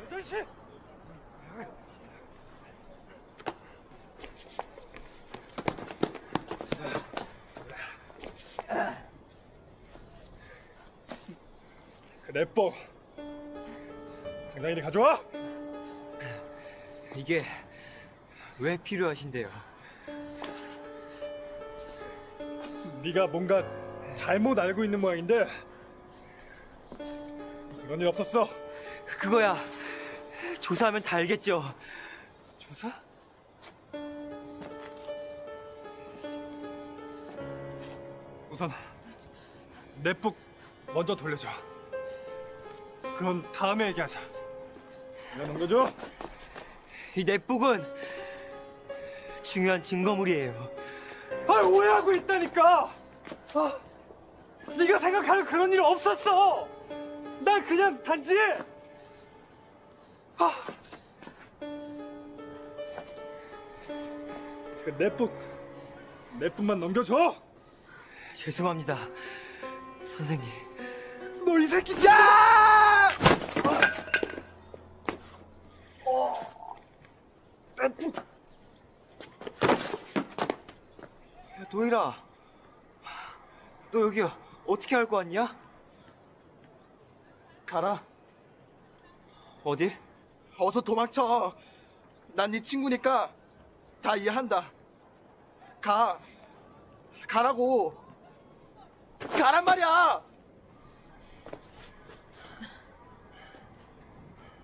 S3: 여덟 시. 당장 이리 가져와.
S4: 이게 왜 필요하신데요?
S3: 네가 뭔가 잘못 알고 있는 모양인데 그런 일 없었어.
S4: 그거야 조사하면 다 알겠죠
S3: 조사? 우선 넷북 먼저 돌려줘. 그건 다음에 얘기하자. 내가 넘겨줘.
S4: 이 넷북은 중요한 증거물이에요.
S3: 아 오해하고 있다니까. 아, 네가 생각하는 그런 일 없었어. 난 그냥 단지 아, 그 넷북 넷북만 넘겨줘.
S4: 죄송합니다, 선생님.
S3: 너 이 새끼 진짜!
S4: 야, 도일아, 너 여기 어떻게 알고 왔냐?
S6: 가라.
S4: 어딜?
S6: 어서 도망쳐. 난 네 친구니까 다 이해한다. 가. 가라고. 가란 말이야.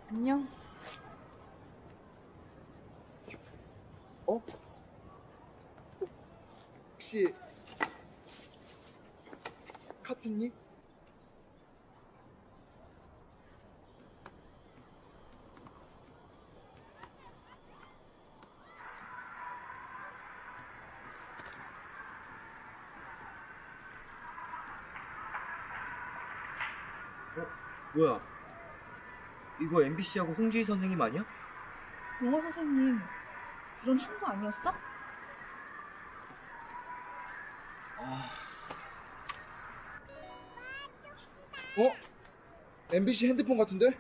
S2: 안녕.
S6: 어? 혹시 카트님?
S4: 어? 뭐야? 이거 MBC하고 홍주희 선생님 아니야?
S2: 영어 선생님 결혼한 거 아니었어?
S6: 어? MBC 핸드폰 같은데?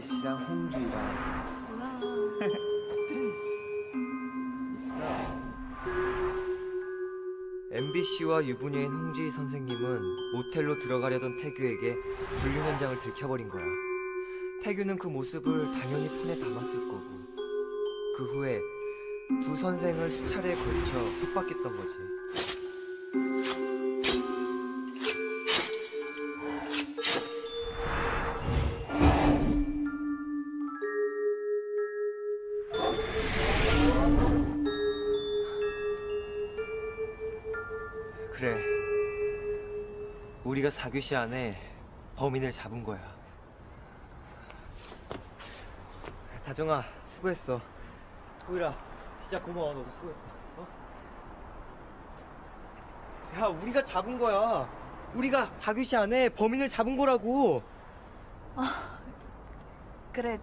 S4: MBC랑 홍주희랑
S2: 뭐야?
S4: 있어. MBC와 유부녀인 홍주희 선생님은 모텔로 들어가려던 태규에게 불륜 현장을 들켜버린 거야. 태규는 그 모습을 당연히 폰에 담았을 거고 그 후에 두 선생을 수차례에 걸쳐 협박했던 거지. 그 12시 안에 범인을 잡은 거야. 다정아 수고했어. 호일아 진짜 고마워. 너도 수고했다 어? 야 우리가 잡은 거야. 우리가 다규씨 그 안에 범인을 잡은 거라고.
S2: 아 그래.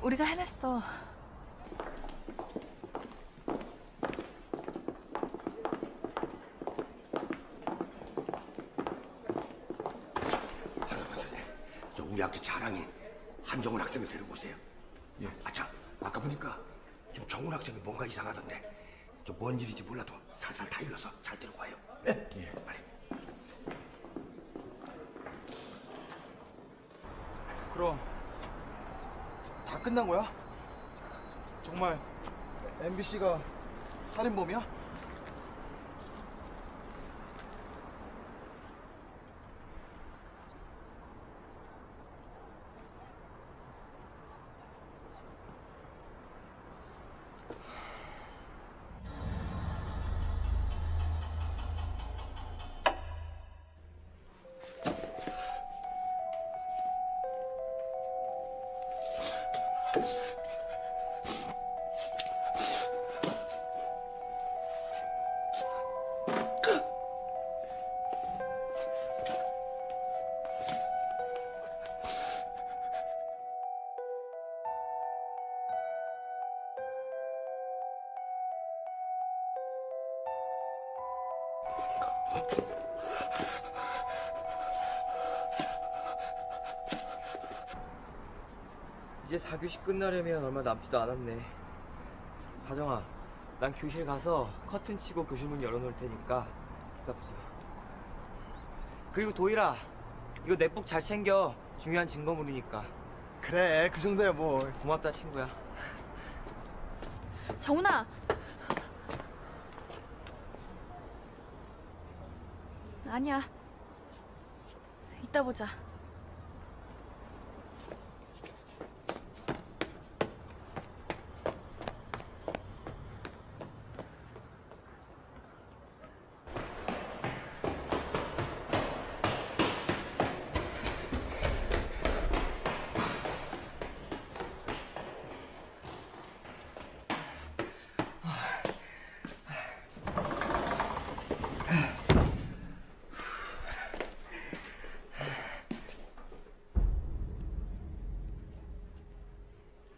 S2: 우리가 해냈어.
S12: 오세요. 예. 아참, 아까 보니까 좀 정훈 학생이 뭔가 이상하던데. 저 뭔 일인지 몰라도 살살 다 일러서 잘 와요. 예? 예. 빨리.
S6: 그럼 다 끝난 거야? 정말 MBC가 살인범이야?
S4: 교시 끝나려면 얼마 남지도 않았네. 다정아, 난 교실 가서 커튼 치고 교실 문 열어놓을 테니까 이따 보자. 그리고 도일아, 이거 넷북 잘 챙겨. 중요한 증거물이니까.
S20: 그래, 그 정도야 뭐.
S4: 고맙다 친구야.
S2: 정훈아. 아니야. 이따 보자.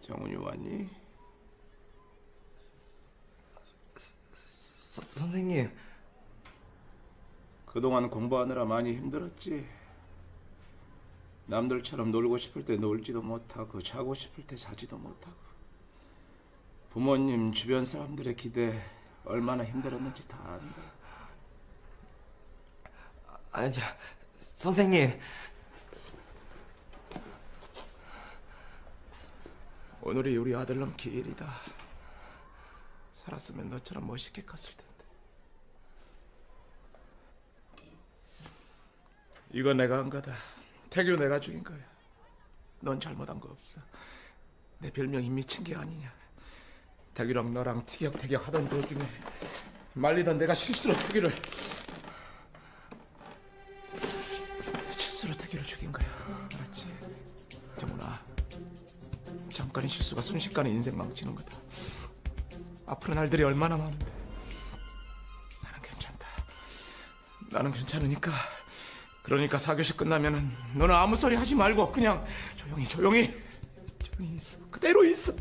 S8: 정훈이 왔니?
S4: 서, 선생님.
S8: 그동안 공부하느라 많이 힘들었지. 남들처럼 놀고 싶을 때 놀지도 못하고 자고 싶을 때 자지도 못하고 부모님 주변 사람들의 기대 얼마나 힘들었는지 다 안다.
S4: 아니, 저, 선생님.
S8: 오늘이 우리 아들놈 기일이다. 살았으면 너처럼 멋있게 컸을 텐데. 이거 내가 한 거다. 태규 내가 죽인 거야. 넌 잘못한 거 없어. 내 별명이 미친 게 아니냐. 태규랑 너랑 티격태격 하던 도중에 말리던 내가 실수로 태규를 실수로 태규를 죽인 거야. 알았지? 정훈아. 잠깐의 실수가 순식간에 인생 망치는 거다. 앞으로 날들이 얼마나 많은데. 나는 괜찮다. 나는 괜찮으니까. 그러니까 사교시 끝나면은 너는 아무 소리 하지 말고 그냥 조용히 조용히 조용히 있어. 그대로 있어.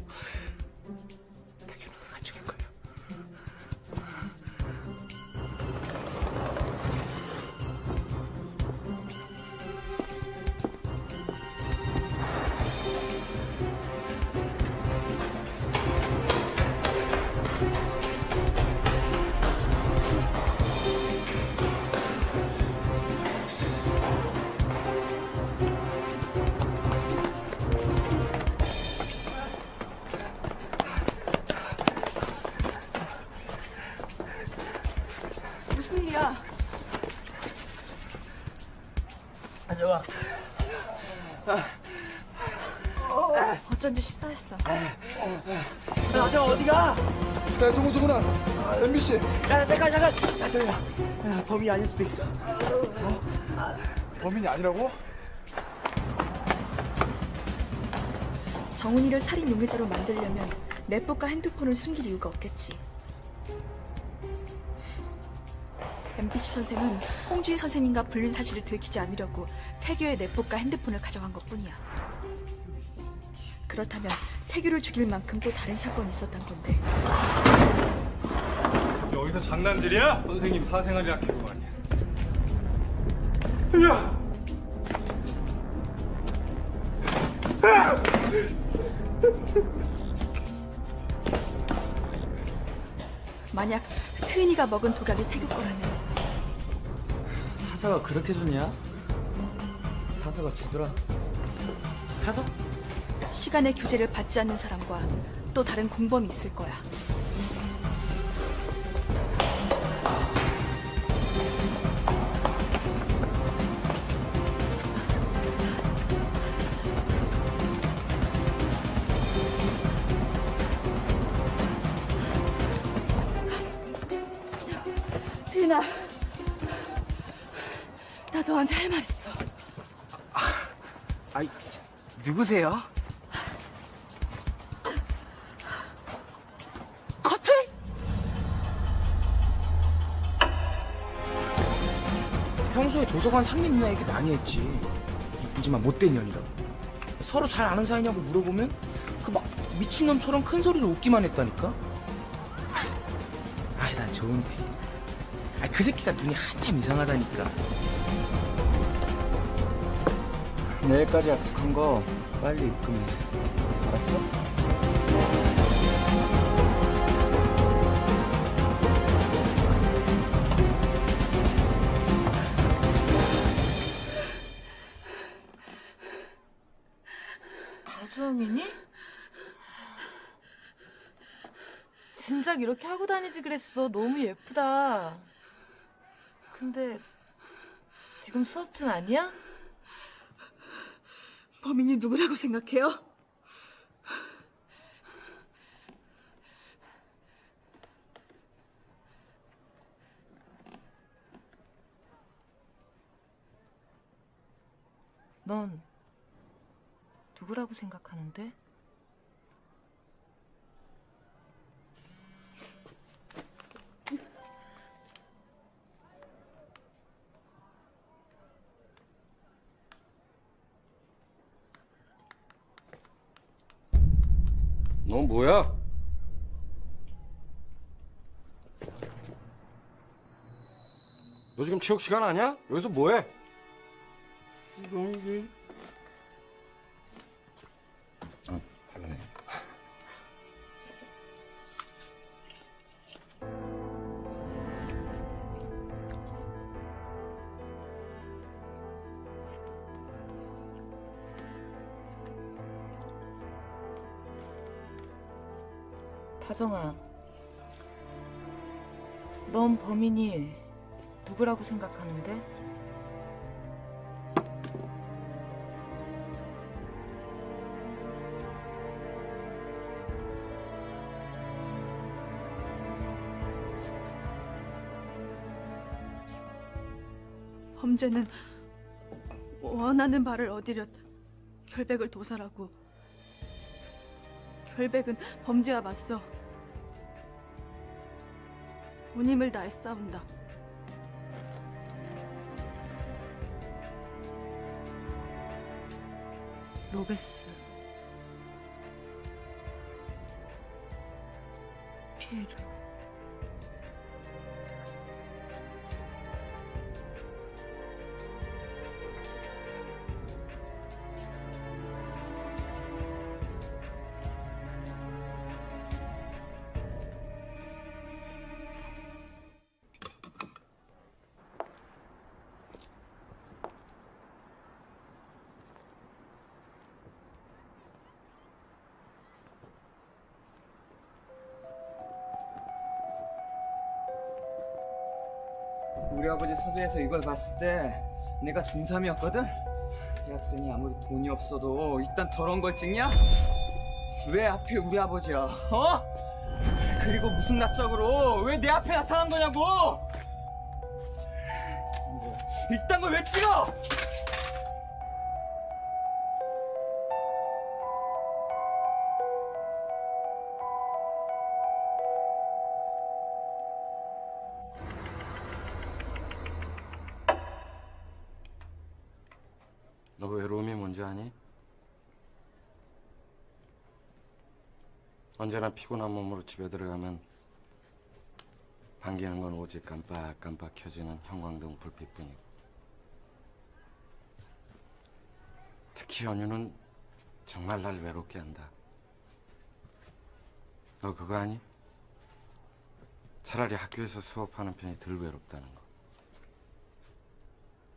S2: 핸드폰을 숨길 이유가 없겠지. MBC 선생은 홍주희 선생님과 불륜 사실을 들키지 않으려고 태규의 넷북과 핸드폰을 가져간 것뿐이야. 그렇다면 태규를 죽일 만큼 또 다른 사건이 있었던 건데
S3: 여기서 장난질이야? 선생님 사생활이라 캐고 말이야. 야!
S2: 만약 트윈이가 먹은 독약이 태규 거라면
S4: 사사가 그렇게 좋냐? 사사가 주더라.
S2: 사서? 시간의 규제를 받지 않는 사람과 또 다른 공범이 있을 거야. 트윈아, 나 너한테 할 말 있어.
S10: 아이, 누구세요?
S2: 커튼?
S10: 평소에 도서관 상미 누나 얘기 많이 했지. 이쁘지만 못된 년이라고. 서로 잘 아는 사이냐고 물어보면 그 막 미친놈처럼 큰 소리로 웃기만 했다니까. 아이, 난 좋은데.
S14: 아, 그 새끼가 눈이 한참 이상하다니까. 내일까지 약속한 거 빨리 입금해. 알았어?
S9: 다주왕이니? 진작 이렇게 하고 다니지 그랬어. 너무 예쁘다. 근데 지금 수업 중 아니야?
S2: 범인이 누구라고 생각해요?
S9: 넌 누구라고 생각하는데?
S15: 너 뭐야? 너 지금 체육 시간 아니야? 여기서 뭐해? 이동기. 어,
S9: 다정아, 넌 범인이 누구라고 생각하는데?
S2: 범죄는 원하는 바를 얻으려 결백을 도살하고 결백은 범죄와 맞서 온 힘을 다해 싸운다.
S9: 로베스 피에르
S14: 서재에서 이걸 봤을 때 내가 중3이었거든? 대학생이 아무리 돈이 없어도 일단 더러운 걸 찍냐? 왜 하필 우리 아버지야? 어? 그리고 무슨 낯짝으로 왜 내 앞에 나타난 거냐고! 이딴 걸왜 찍어!
S15: 언제나 피곤한 몸으로 집에 들어가면 반기는 건 오직 깜빡깜빡 켜지는 형광등 불빛뿐이고 특히 연유는 정말 날 외롭게 한다. 너 그거 아니? 차라리 학교에서 수업하는 편이 덜 외롭다는 거.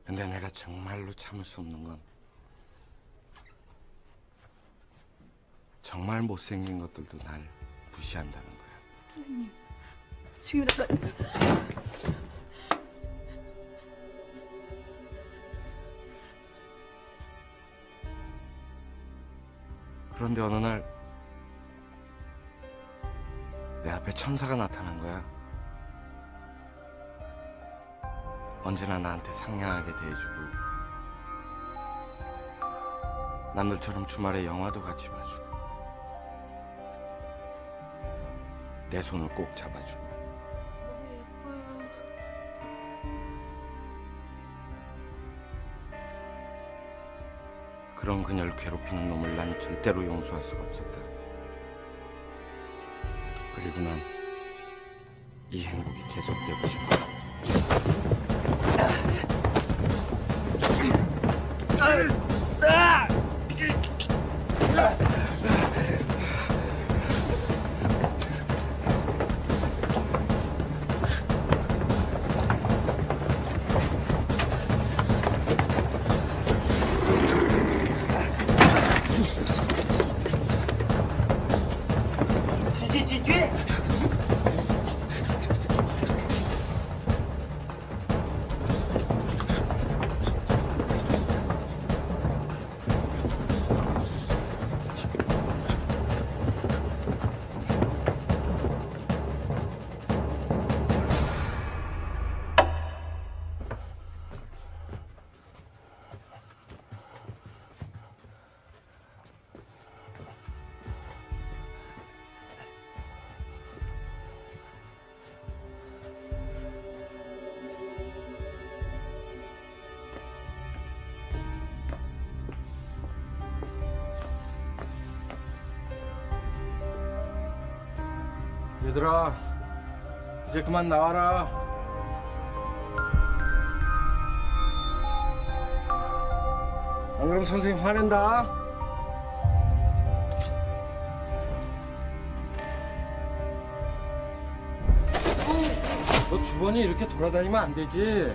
S15: 근데 내가 정말로 참을 수 없는 건 정말 못생긴 것들도 날 무시한다는 거야.
S2: 선생님, 지금이라도
S15: 그런데 어느 날 내 앞에 천사가 나타난 거야. 언제나 나한테 상냥하게 대해주고 남들처럼 주말에 영화도 같이 봐주고 내 손을 꼭 잡아주고 그런 그녀를 괴롭히는 놈을 난 절대로 용서할 수가 없었다. 그리고 난 이 행복이 계속되고 싶어.
S19: 얘들아 이제 그만 나와라. 안 그러면 선생님 화낸다. 너 주번이 이렇게 돌아다니면 안 되지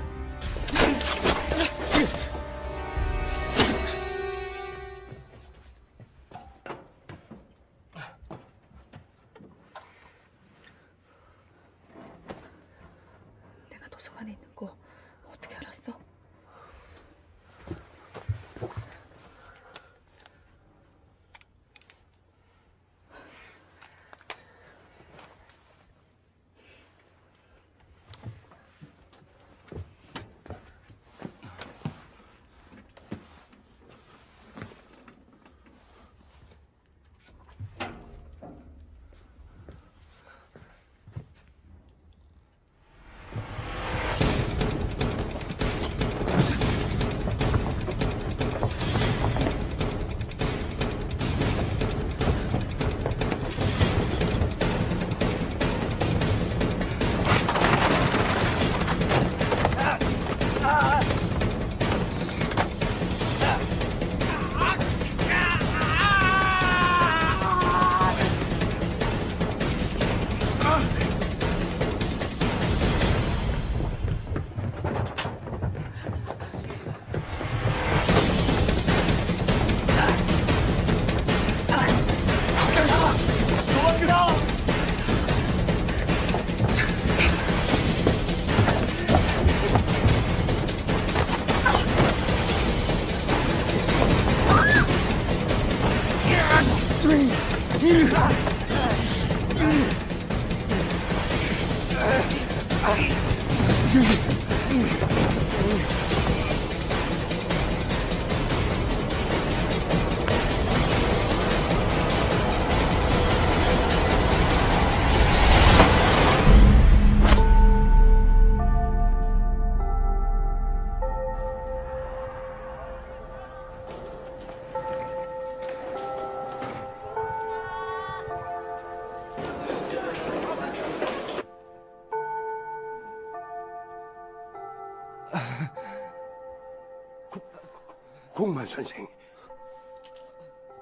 S12: 선생,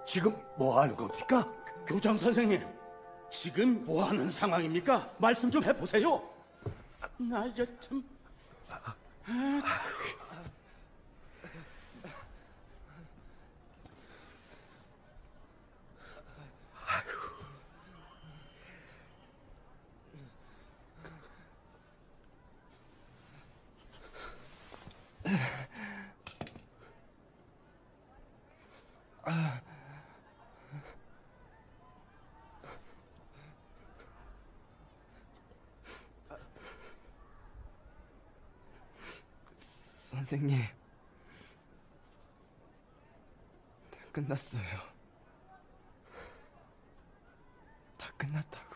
S12: 지금 뭐 하는 겁니까?
S19: 교장 선생님 지금 뭐 하는 상황입니까? 말씀 좀 해보세요 나 이제 참
S4: 선생님. 다 끝났어요. 다 끝났다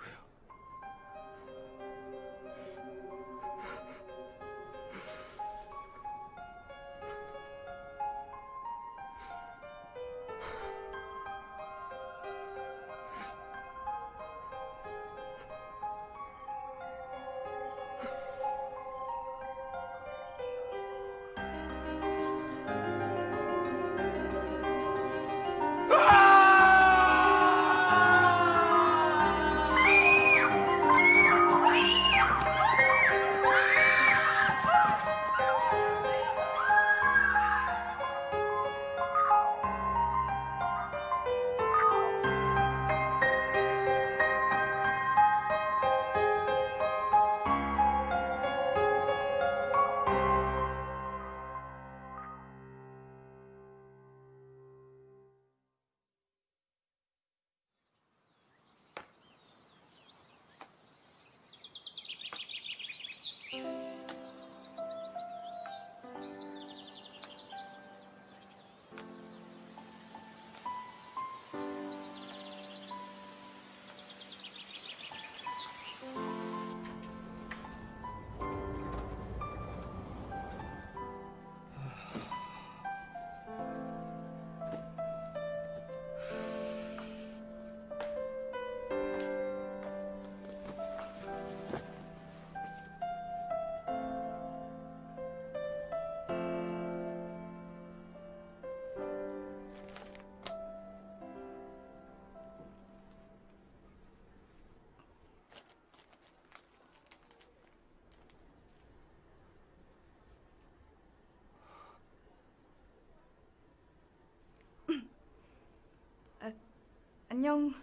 S2: 안녕.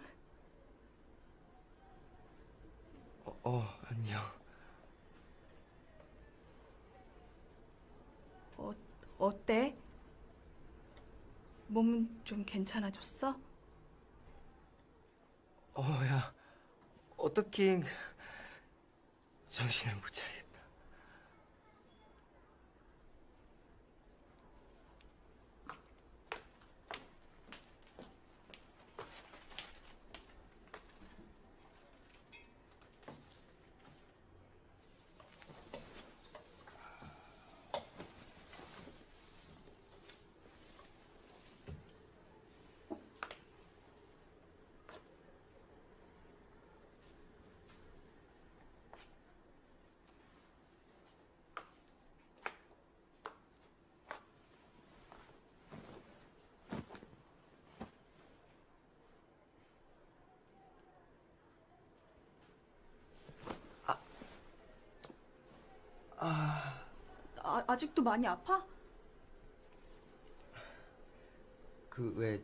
S4: 어, 어 안녕.
S2: 어, 어때? 몸은 좀 괜찮아졌어?
S4: 어 야 어떻게 정신을 못 차리겠다. 아
S2: 아, 아직도 많이 아파?
S4: 그 왜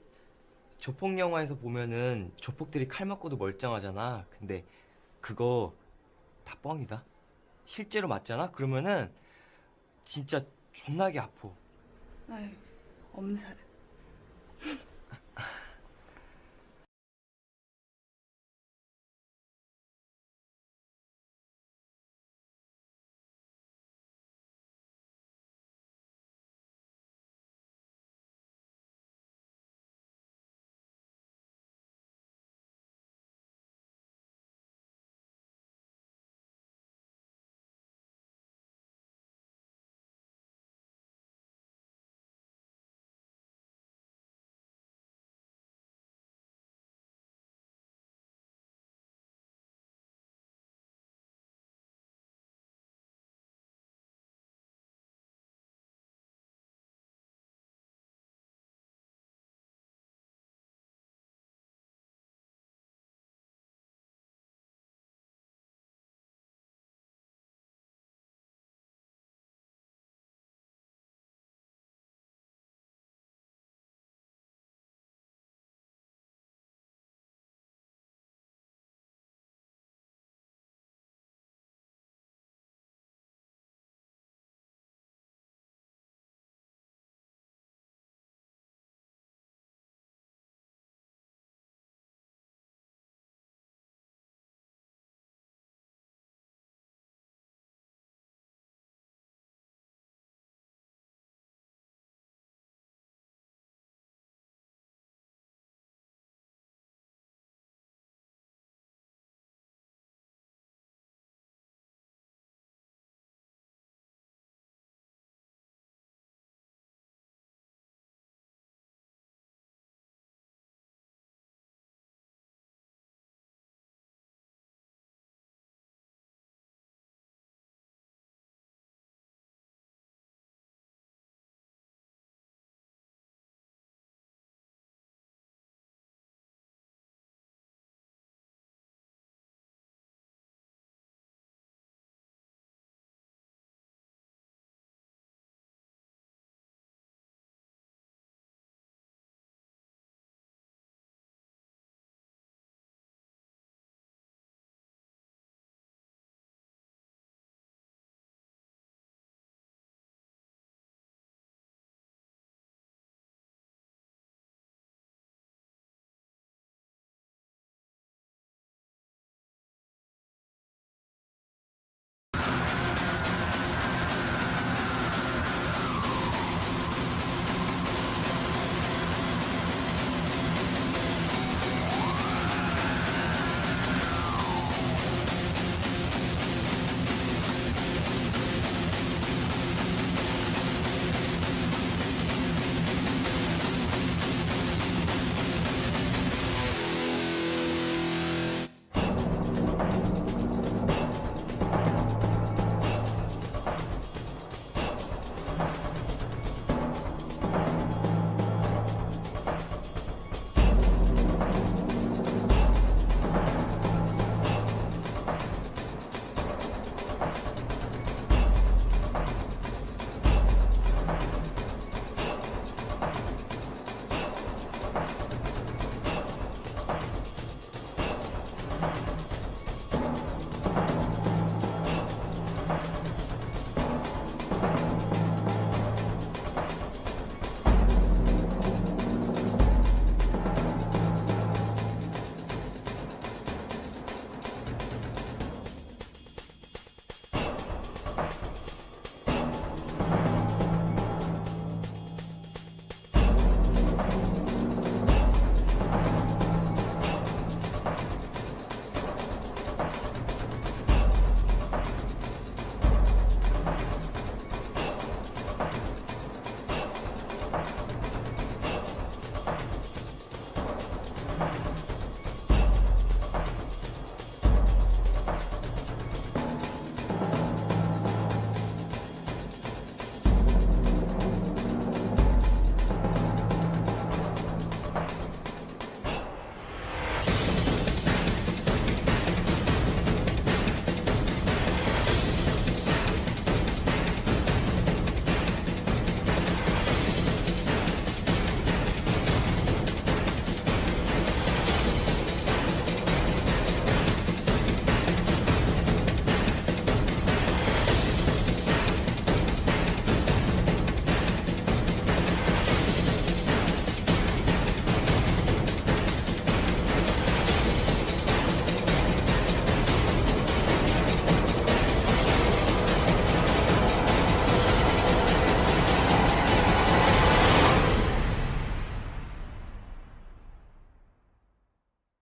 S4: 조폭 영화에서 보면은 조폭들이 칼 맞고도 멀쩡하잖아. 근데 그거 다 뻥이다. 실제로 맞잖아. 그러면은 진짜 존나게 아파.
S2: 아유, 엄살.